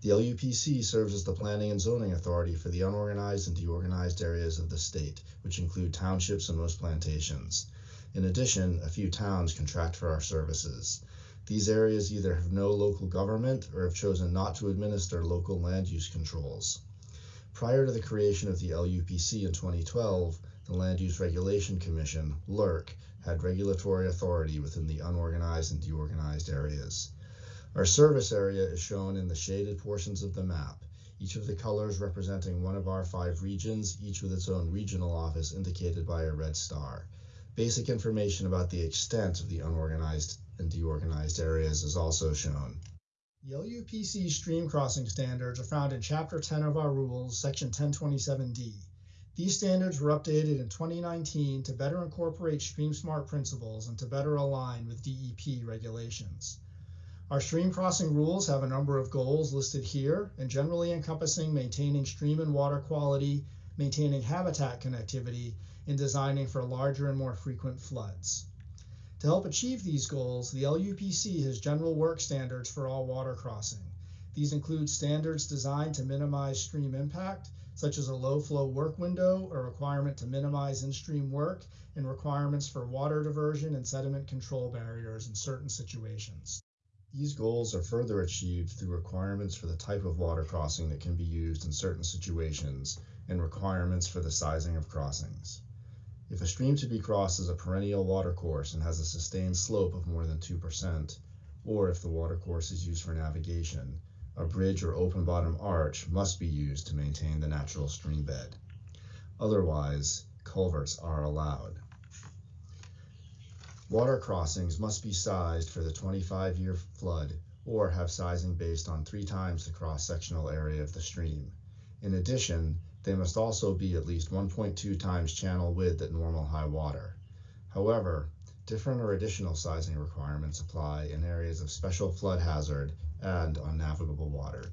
The LUPC serves as the planning and zoning authority for the unorganized and deorganized areas of the state, which include townships and most plantations. In addition, a few towns contract for our services. These areas either have no local government or have chosen not to administer local land use controls. Prior to the creation of the LUPC in 2012, the Land Use Regulation Commission, LURC, had regulatory authority within the unorganized and deorganized areas. Our service area is shown in the shaded portions of the map, each of the colors representing one of our five regions, each with its own regional office indicated by a red star. Basic information about the extent of the unorganized and deorganized areas is also shown. The LUPC stream crossing standards are found in Chapter 10 of our rules, Section 1027D. These standards were updated in 2019 to better incorporate Stream Smart principles and to better align with DEP regulations. Our stream crossing rules have a number of goals listed here and generally encompassing maintaining stream and water quality, maintaining habitat connectivity, and designing for larger and more frequent floods. To help achieve these goals, the LUPC has general work standards for all water crossing. These include standards designed to minimize stream impact, such as a low flow work window, a requirement to minimize in-stream work, and requirements for water diversion and sediment control barriers in certain situations. These goals are further achieved through requirements for the type of water crossing that can be used in certain situations and requirements for the sizing of crossings. If a stream to be crossed is a perennial watercourse and has a sustained slope of more than 2%, or if the watercourse is used for navigation, a bridge or open bottom arch must be used to maintain the natural stream bed. Otherwise, culverts are allowed. Water crossings must be sized for the 25 year flood or have sizing based on three times the cross sectional area of the stream. In addition, they must also be at least 1.2 times channel width at normal high water. However, different or additional sizing requirements apply in areas of special flood hazard and on navigable water.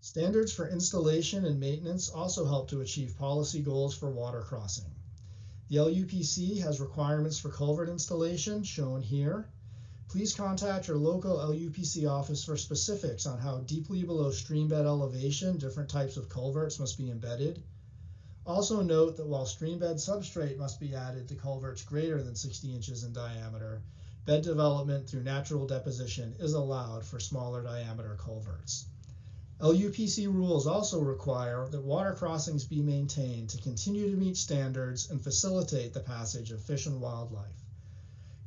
Standards for installation and maintenance also help to achieve policy goals for water crossing. The LUPC has requirements for culvert installation shown here. Please contact your local LUPC office for specifics on how deeply below stream bed elevation different types of culverts must be embedded. Also note that while stream bed substrate must be added to culverts greater than 60 inches in diameter, bed development through natural deposition is allowed for smaller diameter culverts. LUPC rules also require that water crossings be maintained to continue to meet standards and facilitate the passage of fish and wildlife.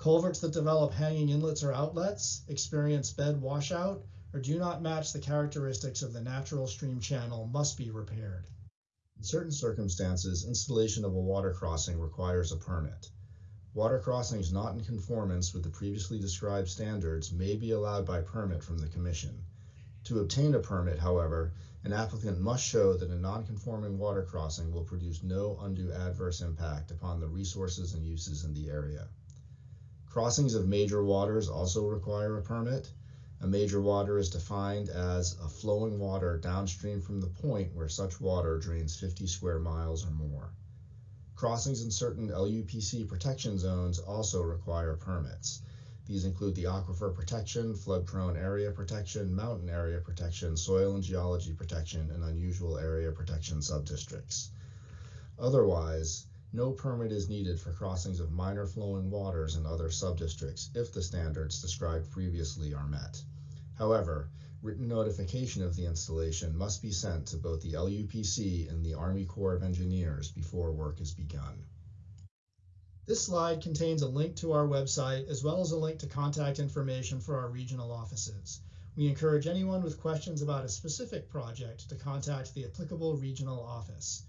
Culverts that develop hanging inlets or outlets, experience bed washout, or do not match the characteristics of the natural stream channel must be repaired. In certain circumstances, installation of a water crossing requires a permit. Water crossings not in conformance with the previously described standards may be allowed by permit from the Commission. To obtain a permit, however, an applicant must show that a non-conforming water crossing will produce no undue adverse impact upon the resources and uses in the area. Crossings of major waters also require a permit. A major water is defined as a flowing water downstream from the point where such water drains 50 square miles or more. Crossings in certain LUPC protection zones also require permits. These include the aquifer protection, flood prone area protection, mountain area protection, soil and geology protection, and unusual area protection subdistricts. Otherwise, no permit is needed for crossings of minor flowing waters in other subdistricts if the standards described previously are met. However, written notification of the installation must be sent to both the LUPC and the Army Corps of Engineers before work is begun. This slide contains a link to our website as well as a link to contact information for our regional offices. We encourage anyone with questions about a specific project to contact the applicable regional office.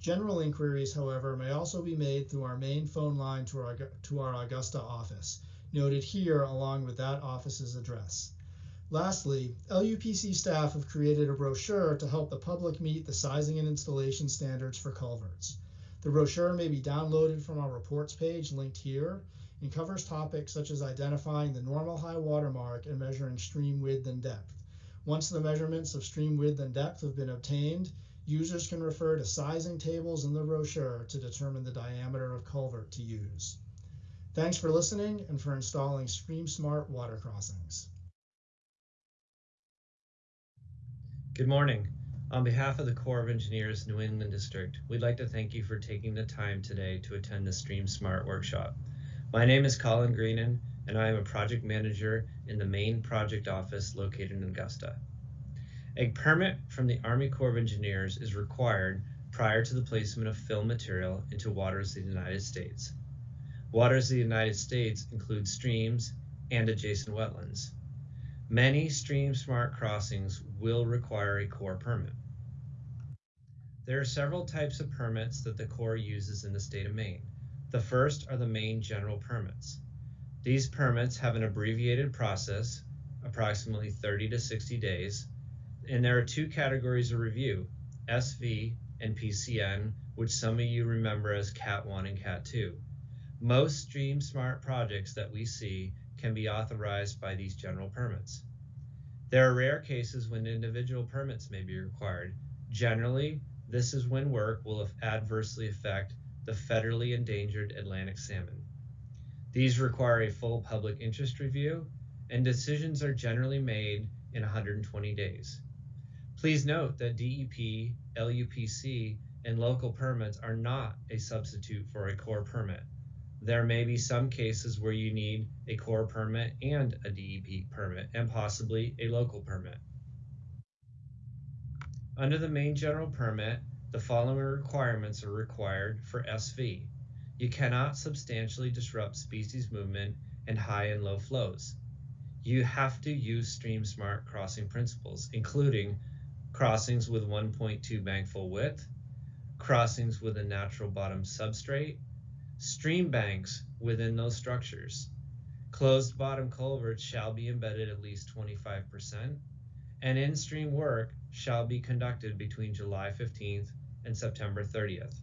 General inquiries, however, may also be made through our main phone line to our, to our Augusta office, noted here along with that office's address. Lastly, LUPC staff have created a brochure to help the public meet the sizing and installation standards for culverts. The brochure may be downloaded from our reports page linked here and covers topics such as identifying the normal high water mark and measuring stream width and depth. Once the measurements of stream width and depth have been obtained, users can refer to sizing tables in the brochure to determine the diameter of culvert to use. Thanks for listening and for installing Stream Smart water crossings. Good morning. On behalf of the Corps of Engineers New England District, we'd like to thank you for taking the time today to attend the Stream Smart workshop. My name is Colin Greenan, and I am a project manager in the Maine project office located in Augusta. A permit from the Army Corps of Engineers is required prior to the placement of fill material into waters of the United States. Waters of the United States include streams and adjacent wetlands. Many stream smart crossings will require a Corps permit. There are several types of permits that the Corps uses in the state of Maine. The first are the Maine general permits. These permits have an abbreviated process, approximately 30 to 60 days, and there are two categories of review, SV and PCN, which some of you remember as Cat 1 and Cat 2. Most Stream Smart projects that we see can be authorized by these general permits. There are rare cases when individual permits may be required. Generally, this is when work will adversely affect the federally endangered Atlantic salmon. These require a full public interest review, and decisions are generally made in 120 days. Please note that DEP, LUPC, and local permits are not a substitute for a Corps permit. There may be some cases where you need a Corps permit and a DEP permit, and possibly a local permit. Under the Maine general permit, the following requirements are required for SV. You cannot substantially disrupt species movement and high and low flows. You have to use stream smart crossing principles, including crossings with 1.2 bank full width, crossings with a natural bottom substrate, stream banks within those structures. Closed bottom culverts shall be embedded at least 25%, and in-stream work shall be conducted between July 15th and September 30th.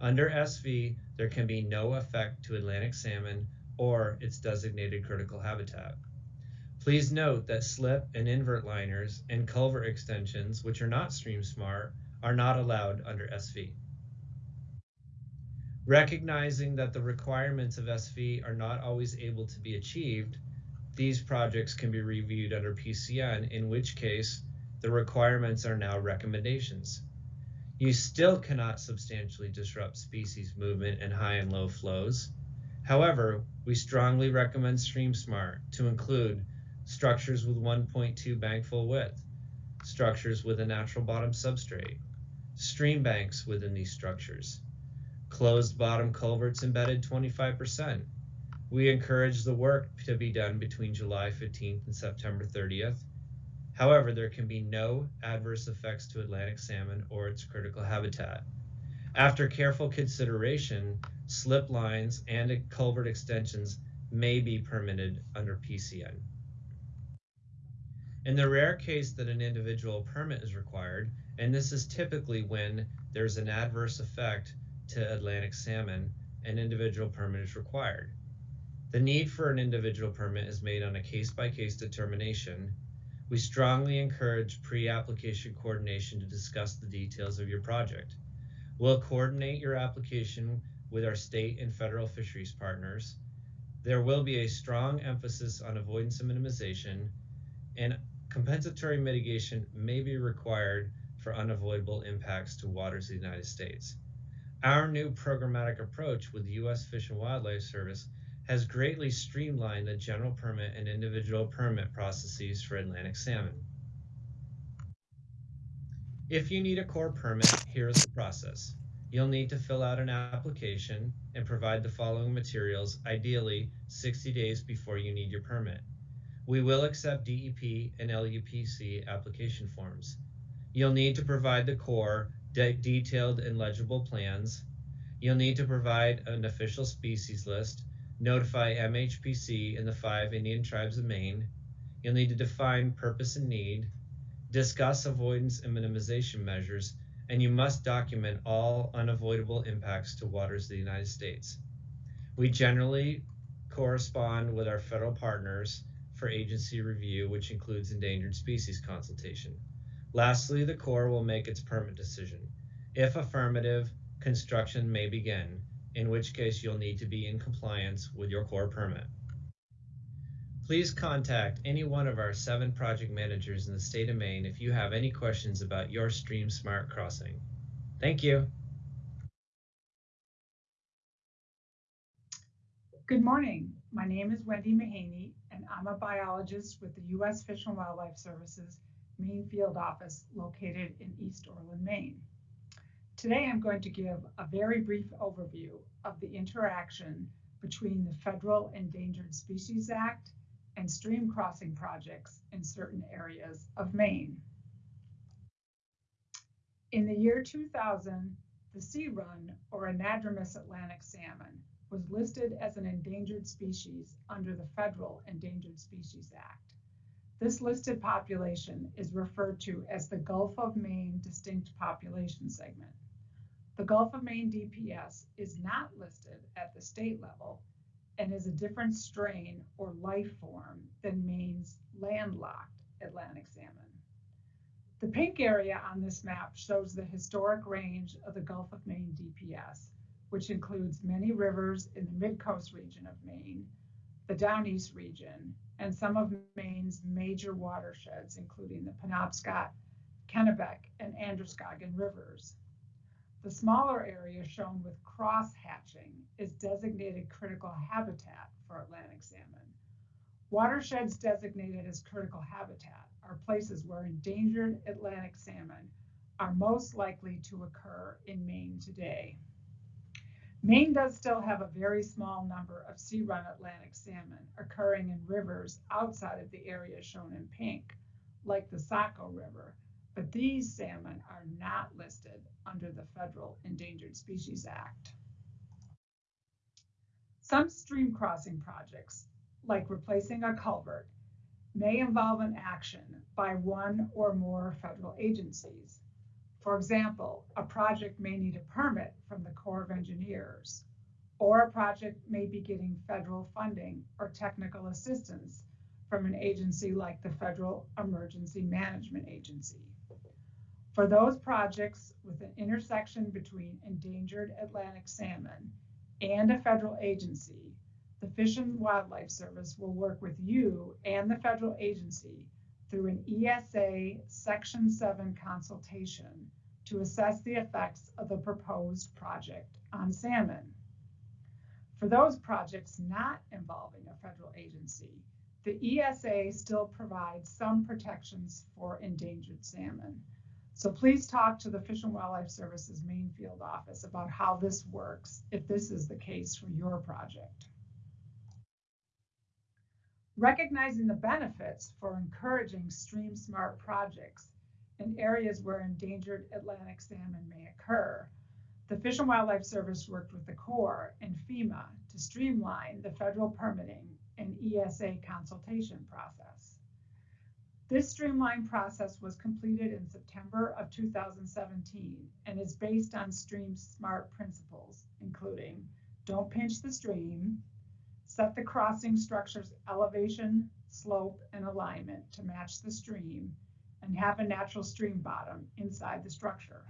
Under SV, there can be no effect to Atlantic salmon or its designated critical habitat. Please note that slip and invert liners and culvert extensions, which are not stream smart, are not allowed under SV. Recognizing that the requirements of SV are not always able to be achieved, these projects can be reviewed under PCN, in which case the requirements are now recommendations. You still cannot substantially disrupt species movement and high and low flows. However, we strongly recommend StreamSmart to include structures with 1.2 bank full width, structures with a natural bottom substrate, stream banks within these structures, closed bottom culverts embedded 25%. We encourage the work to be done between July 15th and September 30th. However, there can be no adverse effects to Atlantic salmon or its critical habitat. After careful consideration, slip lines and culvert extensions may be permitted under PCN. In the rare case that an individual permit is required, and this is typically when there's an adverse effect to Atlantic salmon, an individual permit is required. The need for an individual permit is made on a case-by-case determination. We strongly encourage pre-application coordination to discuss the details of your project. We'll coordinate your application with our state and federal fisheries partners. There will be a strong emphasis on avoidance and minimization, and compensatory mitigation may be required for unavoidable impacts to waters of the United States. Our new programmatic approach with the U.S. Fish and Wildlife Service has greatly streamlined the general permit and individual permit processes for Atlantic salmon. If you need a Corps permit, here is the process. You'll need to fill out an application and provide the following materials, ideally 60 days before you need your permit. We will accept DEP and LUPC application forms. You'll need to provide the Corps de detailed and legible plans. You'll need to provide an official species list, notify MHPC and the five Indian tribes of Maine. You'll need to define purpose and need, discuss avoidance and minimization measures, and you must document all unavoidable impacts to waters of the United States. We generally correspond with our federal partners for agency review, which includes endangered species consultation. Lastly, the Corps will make its permit decision. If affirmative, construction may begin, in which case you'll need to be in compliance with your Corps permit. Please contact any one of our seven project managers in the state of Maine if you have any questions about your Stream Smart crossing. Thank you. Good morning. My name is Wendy Mahaney, I'm a biologist with the U.S. Fish and Wildlife Services Maine Field Office located in East Orland, Maine. Today, I'm going to give a very brief overview of the interaction between the Federal Endangered Species Act and stream crossing projects in certain areas of Maine. In the year 2000, the sea run, or anadromous Atlantic salmon, was listed as an endangered species under the Federal Endangered Species Act. This listed population is referred to as the Gulf of Maine Distinct Population Segment. The Gulf of Maine DPS is not listed at the state level and is a different strain or life form than Maine's landlocked Atlantic salmon. The pink area on this map shows the historic range of the Gulf of Maine DPS, which includes many rivers in the mid-coast region of Maine, the Down East region, and some of Maine's major watersheds, including the Penobscot, Kennebec, and Androscoggin rivers. The smaller area shown with cross hatching is designated critical habitat for Atlantic salmon. Watersheds designated as critical habitat are places where endangered Atlantic salmon are most likely to occur in Maine today. Maine does still have a very small number of sea run Atlantic salmon occurring in rivers outside of the area shown in pink, like the Saco River, but these salmon are not listed under the Federal Endangered Species Act. Some stream crossing projects, like replacing a culvert, may involve an action by one or more federal agencies. For example, a project may need a permit from the Corps of Engineers, or a project may be getting federal funding or technical assistance from an agency like the Federal Emergency Management Agency. For those projects with an intersection between endangered Atlantic salmon and a federal agency, the Fish and Wildlife Service will work with you and the federal agency through an ESA Section 7 consultation to assess the effects of the proposed project on salmon. For those projects not involving a federal agency, the ESA still provides some protections for endangered salmon. So please talk to the Fish and Wildlife Service's Maine field office about how this works if this is the case for your project. Recognizing the benefits for encouraging stream smart projects in areas where endangered Atlantic salmon may occur, the Fish and Wildlife Service worked with the Corps and FEMA to streamline the federal permitting and ESA consultation process. This streamlined process was completed in September of 2017 and is based on Stream Smart principles, including don't pinch the stream, set the crossing structure's elevation, slope, and alignment to match the stream, and have a natural stream bottom inside the structure.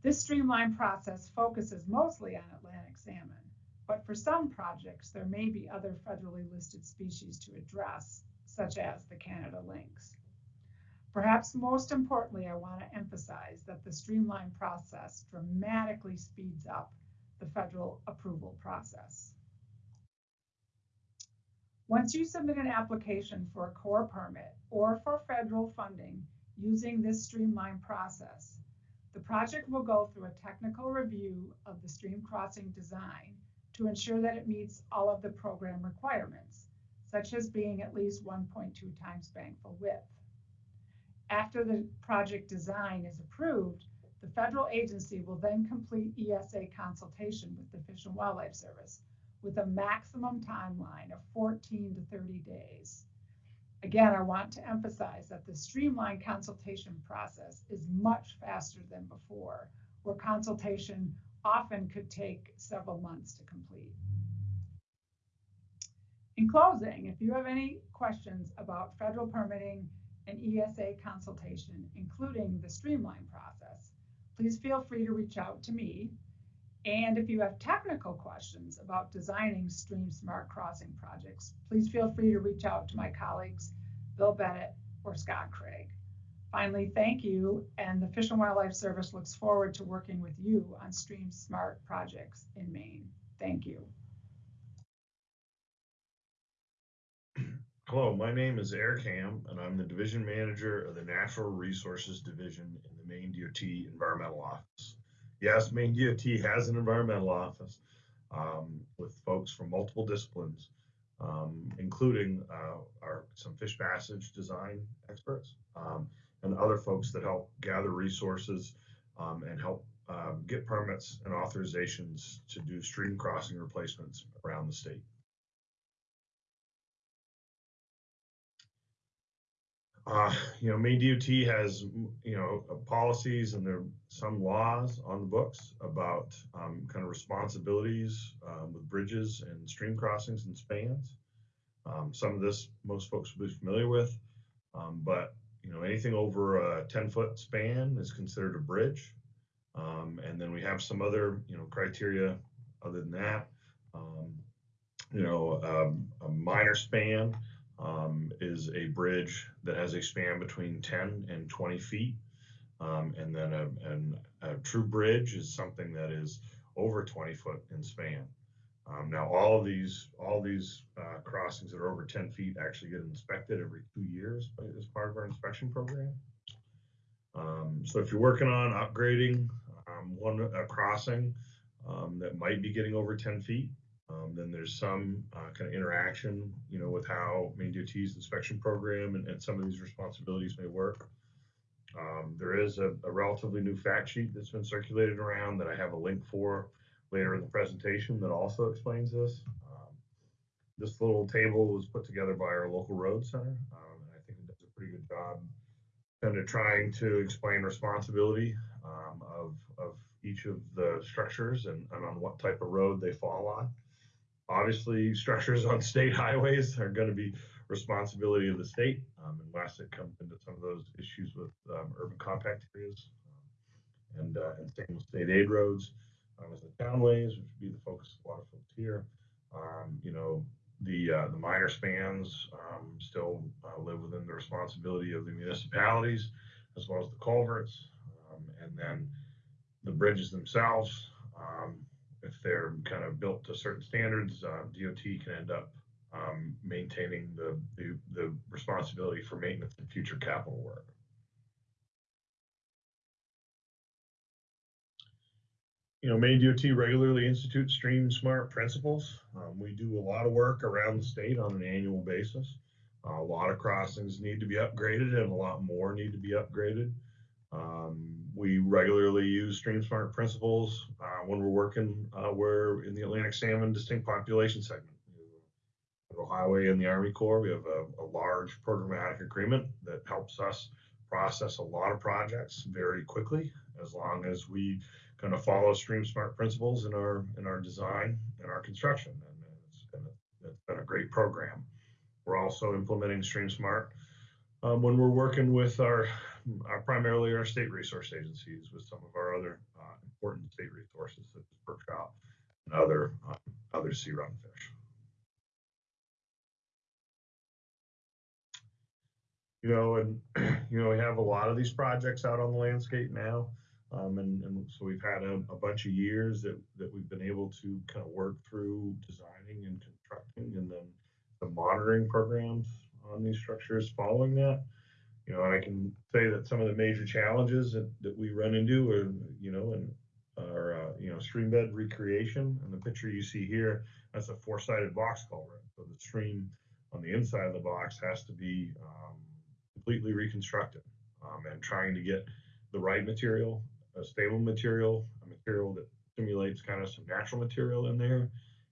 This streamlined process focuses mostly on Atlantic salmon, but for some projects, there may be other federally listed species to address, such as the Canada lynx. Perhaps most importantly, I want to emphasize that the streamlined process dramatically speeds up the federal approval process. Once you submit an application for a Corps permit or for federal funding using this streamlined process, the project will go through a technical review of the stream crossing design to ensure that it meets all of the program requirements, such as being at least 1.2 times bankfull width. After the project design is approved, the federal agency will then complete ESA consultation with the Fish and Wildlife Service with a maximum timeline of 14 to 30 days. Again, I want to emphasize that the streamlined consultation process is much faster than before, where consultation often could take several months to complete. In closing, if you have any questions about federal permitting and ESA consultation, including the streamline process, please feel free to reach out to me. And if you have technical questions about designing Stream Smart Crossing projects, please feel free to reach out to my colleagues, Bill Bennett or Scott Craig. Finally, thank you, and the Fish and Wildlife Service looks forward to working with you on Stream Smart projects in Maine. Thank you. Hello, my name is Eric Ham, and I'm the Division Manager of the Natural Resources Division in the Maine DOT Environmental Office. Yes, Maine DOT has an environmental office um, with folks from multiple disciplines, um, including uh, our some fish passage design experts um, and other folks that help gather resources um, and help um, get permits and authorizations to do stream crossing replacements around the state. Uh, you know, Maine DOT has, you know, policies and there are some laws on the books about um, kind of responsibilities um, with bridges and stream crossings and spans. Um, some of this most folks will be familiar with, um, but you know, anything over a 10 foot span is considered a bridge. Um, and then we have some other, you know, criteria other than that. Um, you know, a minor span um, is a bridge that has a span between 10 and 20 feet. Um, and then a, an, a true bridge is something that is over 20 foot in span. Um, now, all these, all these uh, crossings that are over 10 feet actually get inspected every two years as part of our inspection program. Um, so if you're working on upgrading um, one a crossing um, that might be getting over 10 feet, um, then there's some uh, kind of interaction, you know, with how Maine DOT's inspection program and, and some of these responsibilities may work. Um, there is a, a, relatively new fact sheet that's been circulated around that I have a link for later in the presentation that also explains this. Um, this little table was put together by our local road center, um, and I think it does a pretty good job kind of trying to explain responsibility um, of, of each of the structures and, and on what type of road they fall on. Obviously, structures on state highways are going to be responsibility of the state, um, unless it comes into some of those issues with um, urban compact areas um, and, uh, and same with state aid roads. Um, as the townways, which would be the focus of a lot of folks here, um, you know, the uh, the minor spans um, still uh, live within the responsibility of the municipalities, as well as the culverts, and then the bridges themselves if they're kind of built to certain standards, uh, DOT can end up um, maintaining the, the, the responsibility for maintenance and future capital work. You know, Maine DOT regularly institutes Stream Smart principles. Um, we do a lot of work around the state on an annual basis. Uh, a lot of crossings need to be upgraded and a lot more need to be upgraded. Um, we regularly use StreamSmart principles uh, when we're working uh, we're in the Atlantic salmon distinct population segment. Highway and the Army Corps, we have a, a, large programmatic agreement that helps us process a lot of projects very quickly, as long as we kind of follow StreamSmart principles in our in our design and our construction. And it's been a, it's been a great program. We're also implementing StreamSmart um, when we're working with our primarily our state resource agencies with some of our other uh, important state resources such as brook trout and other um, other sea run fish. You know, and you know we have a lot of these projects out on the landscape now, um, and, and, so we've had a, a, bunch of years that that we've been able to kind of work through designing and constructing, and then the monitoring programs on these structures following that you know, and I can say that some of the major challenges that, that we run into are, you know, and are, uh, you know, stream bed recreation. And the picture you see here, that's a four-sided box culvert. So the stream on the inside of the box has to be um, completely reconstructed um, and trying to get the right material, a stable material, a material that simulates kind of some natural material in there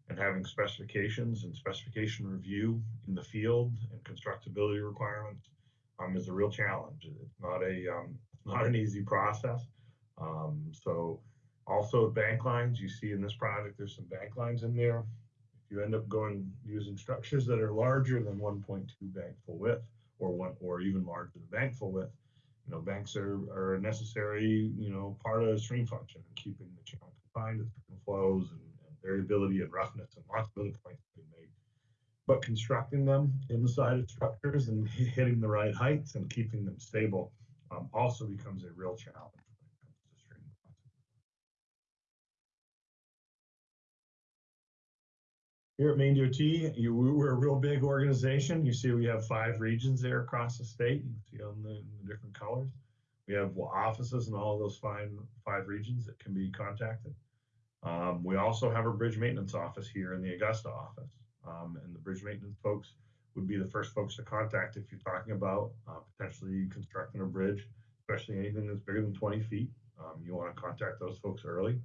and having specifications and specification review in the field and constructability requirements um, is a real challenge. It's not a um, not an easy process. Um, so also bank lines you see in this project, there's some bank lines in there. If you end up going using structures that are larger than 1.2 bank full width or one or even larger than bankfull width, you know, banks are, are a necessary, you know, part of the stream function and keeping the channel confined to flows and, and, variability and roughness and lots of other points but constructing them inside of structures and hitting the right heights and keeping them stable um, also becomes a real challenge. Here at Maine DOT, you, we're a real big organization. You see we have five regions there across the state. You can see on the, the different colors. We have offices in all of those five, five regions that can be contacted. Um, we also have a bridge maintenance office here in the Augusta office. Um, and the bridge maintenance folks would be the first folks to contact if you're talking about uh, potentially constructing a bridge, especially anything that's bigger than 20 feet. Um, you want to contact those folks early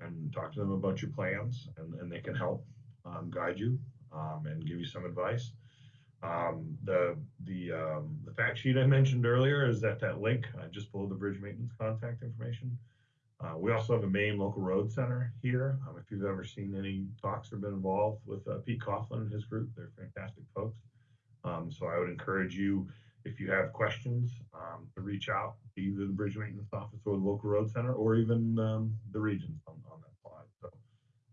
and talk to them about your plans, and, and they can help um, guide you um, and give you some advice. Um, the the um, the fact sheet I mentioned earlier is that that link uh, just below the bridge maintenance contact information. Uh, we also have a Maine Local Road Center here. Um, if you've ever seen any talks or been involved with uh, Pete Coughlan and his group, they're fantastic folks. Um, so I would encourage you, if you have questions, um, to reach out to either the Bridge Maintenance Office or the Local Road Center, or even um, the regions on, on that slide. So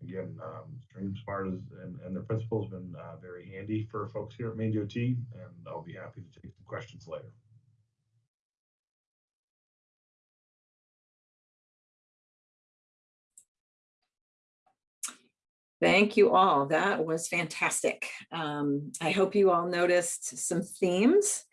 again, um, Stream Smart is, and, and the principal has been uh, very handy for folks here at Maine DOT, and I'll be happy to take some questions later. Thank you all. That was fantastic. Um, I hope you all noticed some themes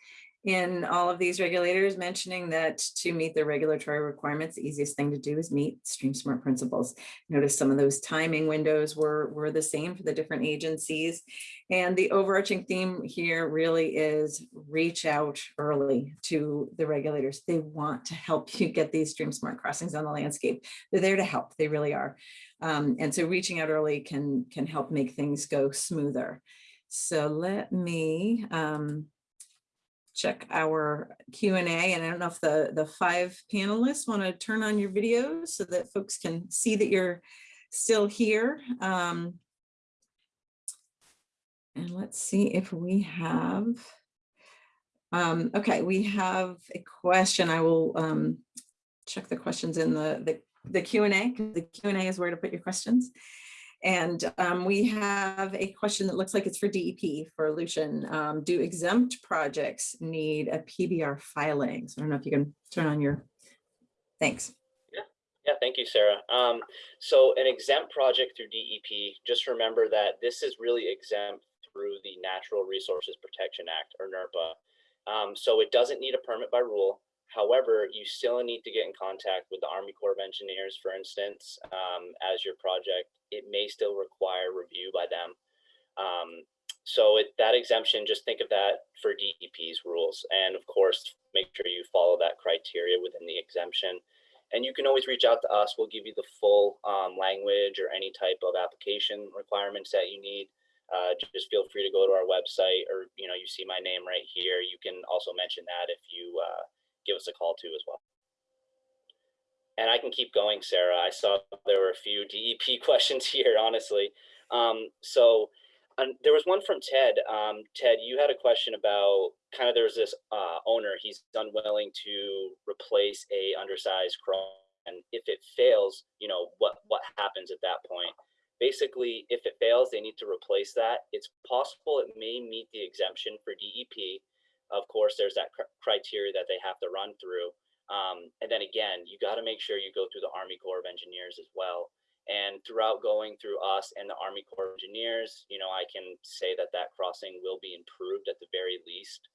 in all of these regulators mentioning that to meet the regulatory requirements, the easiest thing to do is meet stream smart principles. Notice some of those timing windows were, were the same for the different agencies. And the overarching theme here really is reach out early to the regulators. They want to help you get these stream smart crossings on the landscape. They're there to help, they really are. Um, and so reaching out early can, can help make things go smoother. So let me, um, check our Q and I don't know if the, the five panelists want to turn on your videos so that folks can see that you're still here. Um, and let's see if we have, um, okay, we have a question. I will um, check the questions in the, the, the Q and A. The Q and A is where to put your questions. And um, we have a question that looks like it's for DEP for Lucian. Um, do exempt projects need a PBR filing? So I don't know if you can turn on your, thanks. Yeah, thank you, Sarah. Um, so an exempt project through DEP, just remember that this is really exempt through the Natural Resources Protection Act or NRPA. Um, so it doesn't need a permit by rule. However, you still need to get in contact with the Army Corps of Engineers, for instance, um, as your project. It may still require review by them. Um, so it, that exemption, just think of that for DEP's rules. And of course, make sure you follow that criteria within the exemption. And you can always reach out to us. We'll give you the full um, language or any type of application requirements that you need. Uh, just feel free to go to our website or, you know, you see my name right here. You can also mention that if you uh, give us a call too as well. And I can keep going, Sarah. I saw there were a few DEP questions here, honestly. Um, so there was one from Ted. Um, Ted, you had a question about kind of there was this uh, owner, he's unwilling to replace a undersized cross. And if it fails, you know, what, what happens at that point? Basically, if it fails, they need to replace that. It's possible it may meet the exemption for DEP, of course, there's that cr criteria that they have to run through. Um, and then again, you got to make sure you go through the Army Corps of Engineers as well. And throughout going through us and the Army Corps of Engineers, you know, I can say that that crossing will be improved at the very least.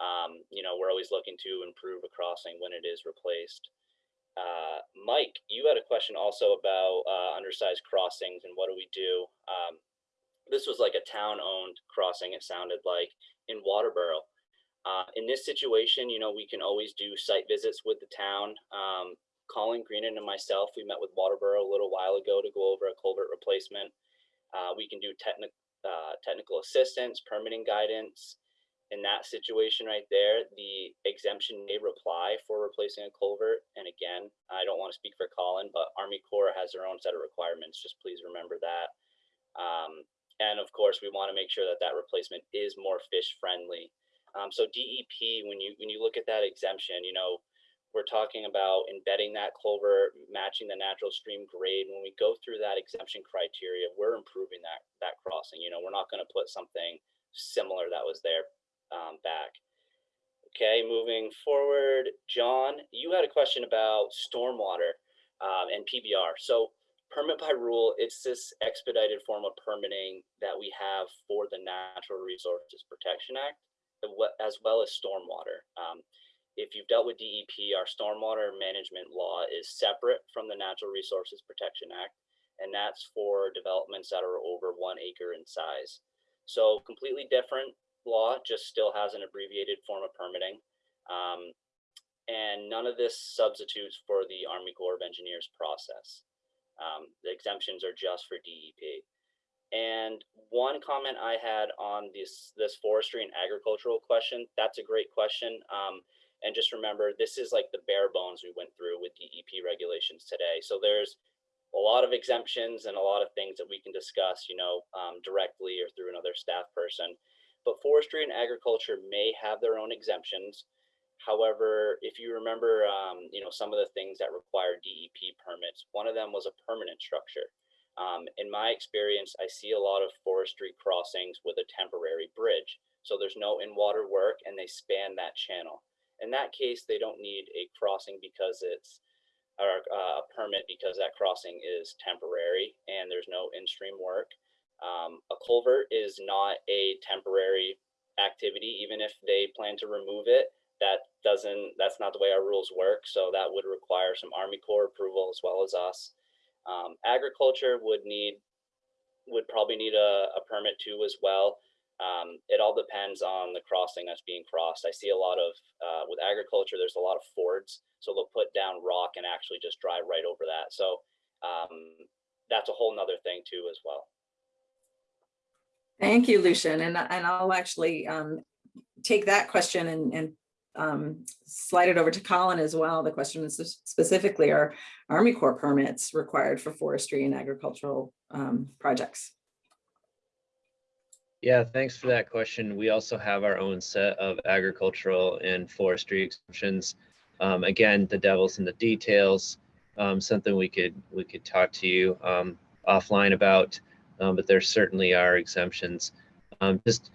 Um, you know, we're always looking to improve a crossing when it is replaced. Uh, Mike, you had a question also about uh, undersized crossings and what do we do? Um, this was like a town-owned crossing, it sounded like, in Waterboro. Uh, in this situation, you know, we can always do site visits with the town. Um, Colin Greenan and myself, we met with Waterboro a little while ago to go over a culvert replacement. Uh, we can do technical uh, technical assistance, permitting guidance. In that situation right there, the exemption may apply for replacing a culvert. And again, I don't want to speak for Colin, but Army Corps has their own set of requirements. Just please remember that. Um, and of course, we want to make sure that that replacement is more fish friendly. Um, so DEP, when you when you look at that exemption, you know, we're talking about embedding that culvert, matching the natural stream grade. When we go through that exemption criteria, we're improving that that crossing. You know, we're not going to put something similar that was there um, back. Okay, moving forward, John, you had a question about stormwater um, and PBR. So permit by rule, it's this expedited form of permitting that we have for the Natural Resources Protection Act, as well as stormwater. Um, if you've dealt with DEP, our stormwater management law is separate from the Natural Resources Protection Act, and that's for developments that are over one acre in size. So completely different law, just still has an abbreviated form of permitting. Um, and none of this substitutes for the Army Corps of Engineers process. Um, the exemptions are just for DEP. And one comment I had on this this forestry and agricultural question, that's a great question. Um, and just remember, this is like the bare bones we went through with DEP regulations today. So there's a lot of exemptions and a lot of things that we can discuss, you know, um, directly or through another staff person. But forestry and agriculture may have their own exemptions. However, if you remember, um, you know, some of the things that require DEP permits, one of them was a permanent structure. Um, in my experience, I see a lot of forestry crossings with a temporary bridge. So there's no in-water work and they span that channel. In that case, they don't need a crossing because it's or uh, a permit because that crossing is temporary and there's no in-stream work. Um, a culvert is not a temporary activity, even if they plan to remove it. That doesn't. That's not the way our rules work. So that would require some Army Corps approval as well as us. Um, agriculture would need would probably need a, a permit too as well. Um, it all depends on the crossing that's being crossed. I see a lot of uh, with agriculture. There's a lot of fords, so they'll put down rock and actually just drive right over that. So um, that's a whole nother thing too as well. Thank you, Lucian. And, and I'll actually um, take that question and, and um, slide it over to Colin as well. The question is specifically are Army Corps permits required for forestry and agricultural um, projects? Yeah, thanks for that question. We also have our own set of agricultural and forestry exemptions. Um, again, the devil's in the details. Um, something we could we could talk to you um, offline about, um, but there certainly are exemptions. Um, just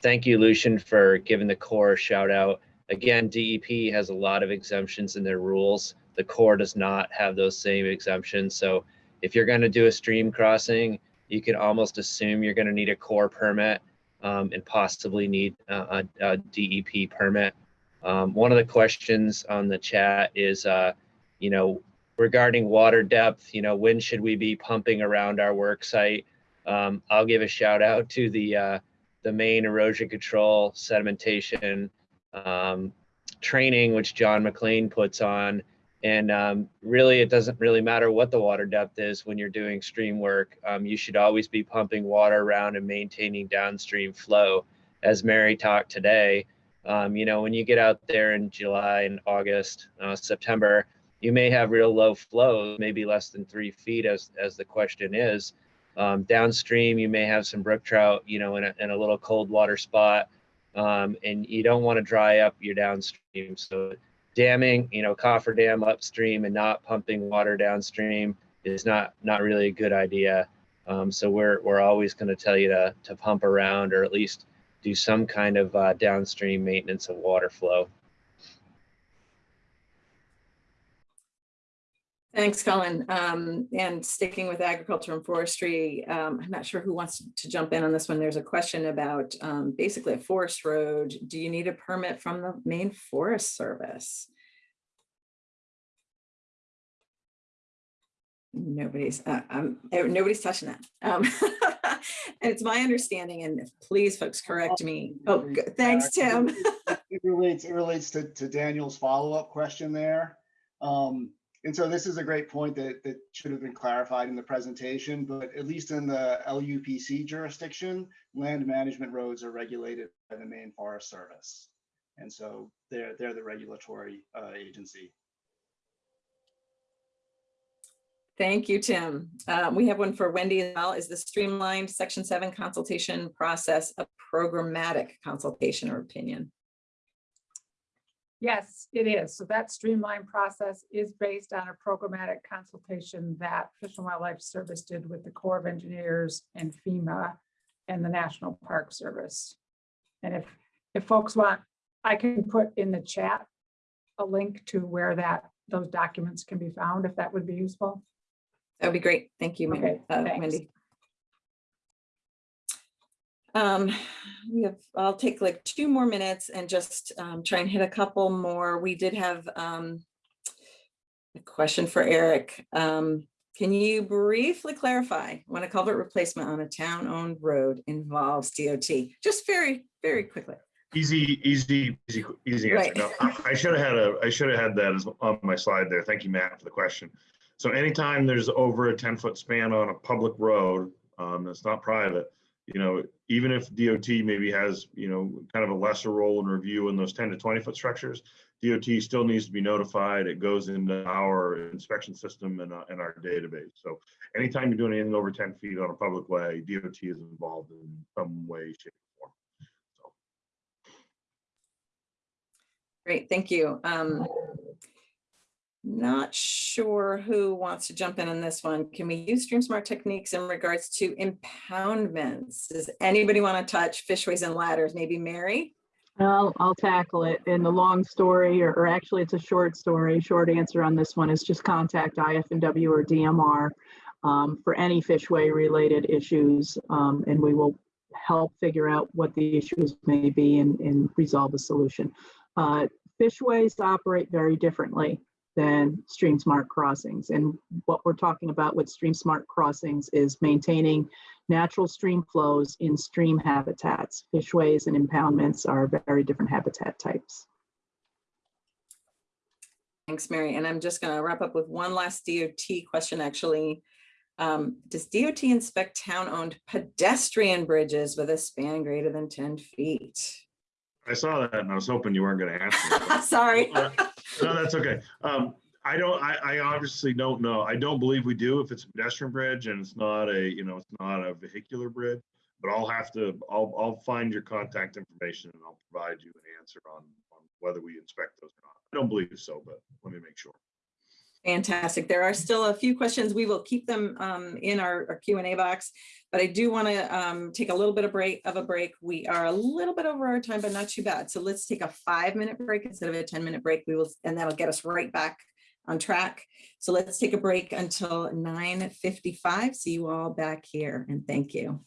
thank you, Lucian, for giving the Corps shout out. Again, DEP has a lot of exemptions in their rules. The Corps does not have those same exemptions. So if you're going to do a stream crossing, you can almost assume you're going to need a Corps permit um, and possibly need a, a, a DEP permit. Um, one of the questions on the chat is, uh, you know, regarding water depth, you know, when should we be pumping around our work site? Um, I'll give a shout out to the uh, the Maine erosion control sedimentation um, training, which John Maclaine puts on. And um, really, it doesn't really matter what the water depth is when you're doing stream work. Um, you should always be pumping water around and maintaining downstream flow. As Mary talked today, um, you know, when you get out there in July and August, uh, September, you may have real low flow, maybe less than three feet, as as the question is. Um, downstream, you may have some brook trout, you know, in a, in a little cold water spot, um, and you don't want to dry up your downstream. So damming, you know, coffer dam upstream and not pumping water downstream is not not really a good idea. Um, so we're we're always going to tell you to to pump around or at least do some kind of uh, downstream maintenance of water flow. Thanks, Colin. Um, and sticking with agriculture and forestry, um, I'm not sure who wants to jump in on this one. There's a question about um, basically a forest road. Do you need a permit from the Maine Forest Service? Nobody's, uh, um, nobody's touching that. Um, and it's my understanding, and please folks correct me. Oh, thanks, Tim. It relates, it relates to, to Daniel's follow-up question there. Um, and so this is a great point that, that should have been clarified in the presentation, but at least in the LUPC jurisdiction, land management roads are regulated by the Maine Forest Service. And so they're, they're the regulatory uh, agency. Thank you, Tim. Uh, we have one for Wendy as well. Is the streamlined section seven consultation process a programmatic consultation or opinion? Yes, it is. So that streamlined process is based on a programmatic consultation that Fish and Wildlife Service did with the Corps of Engineers and FEMA and the National Park Service. And if, if folks want, I can put in the chat a link to where that, those documents can be found, if that would be useful. That would be great. Thank you, Okay, uh. Wendy. Um, we have, I'll take like two more minutes and just um, try and hit a couple more. We did have um, a question for Eric. Um, Can you briefly clarify when a culvert replacement on a town-owned road involves DOT? Just very, very quickly. Easy, easy, easy, easy answer. Right. No, I- I should have had a, I should have had that as on my slide there. Thank you, Matt, for the question. So anytime there's over a ten foot span on a public road, um, that's not private, you know, even if DOT maybe has, you know, kind of a lesser role in review in those ten to twenty foot structures, DOT still needs to be notified. It goes into our inspection system and, uh, and our database. So anytime you're doing anything over ten feet on a public way, DOT is involved in some way, shape, or form. So. Great, thank you. Um, Not sure who wants to jump in on this one. Can we use Stream Smart techniques in regards to impoundments? Does anybody want to touch fishways and ladders? Maybe Mary? I'll, I'll tackle it. And the long story, or, or actually it's a short story, short answer on this one is just contact IF&W or DMR um, for any fishway related issues. Um, and we will help figure out what the issues may be and, and resolve a solution. Uh, fishways operate very differently than stream smart crossings. And what we're talking about with stream smart crossings is maintaining natural stream flows in stream habitats. Fishways and impoundments are very different habitat types. Thanks, Mary. And I'm just going to wrap up with one last DOT question, actually. Um, Does DOT inspect town-owned pedestrian bridges with a span greater than 10 feet? I saw that and I was hoping you weren't gonna ask me. Sorry. No, that's okay. Um, I don't, I, I obviously don't know. I don't believe we do if it's a pedestrian bridge and it's not a, you know, it's not a vehicular bridge. But I'll have to, I'll, I'll find your contact information and I'll provide you an answer on, on whether we inspect those or not. I don't believe so, but let me make sure. Fantastic. There are still a few questions. We will keep them um, in our our Q and A box. But I do want to take a little bit of break of a break. We are a little bit over our time, but not too bad. So let's take a five minute break instead of a 10 minute break. We will, and that'll get us right back on track. So let's take a break until 9:55. See you all back here and thank you.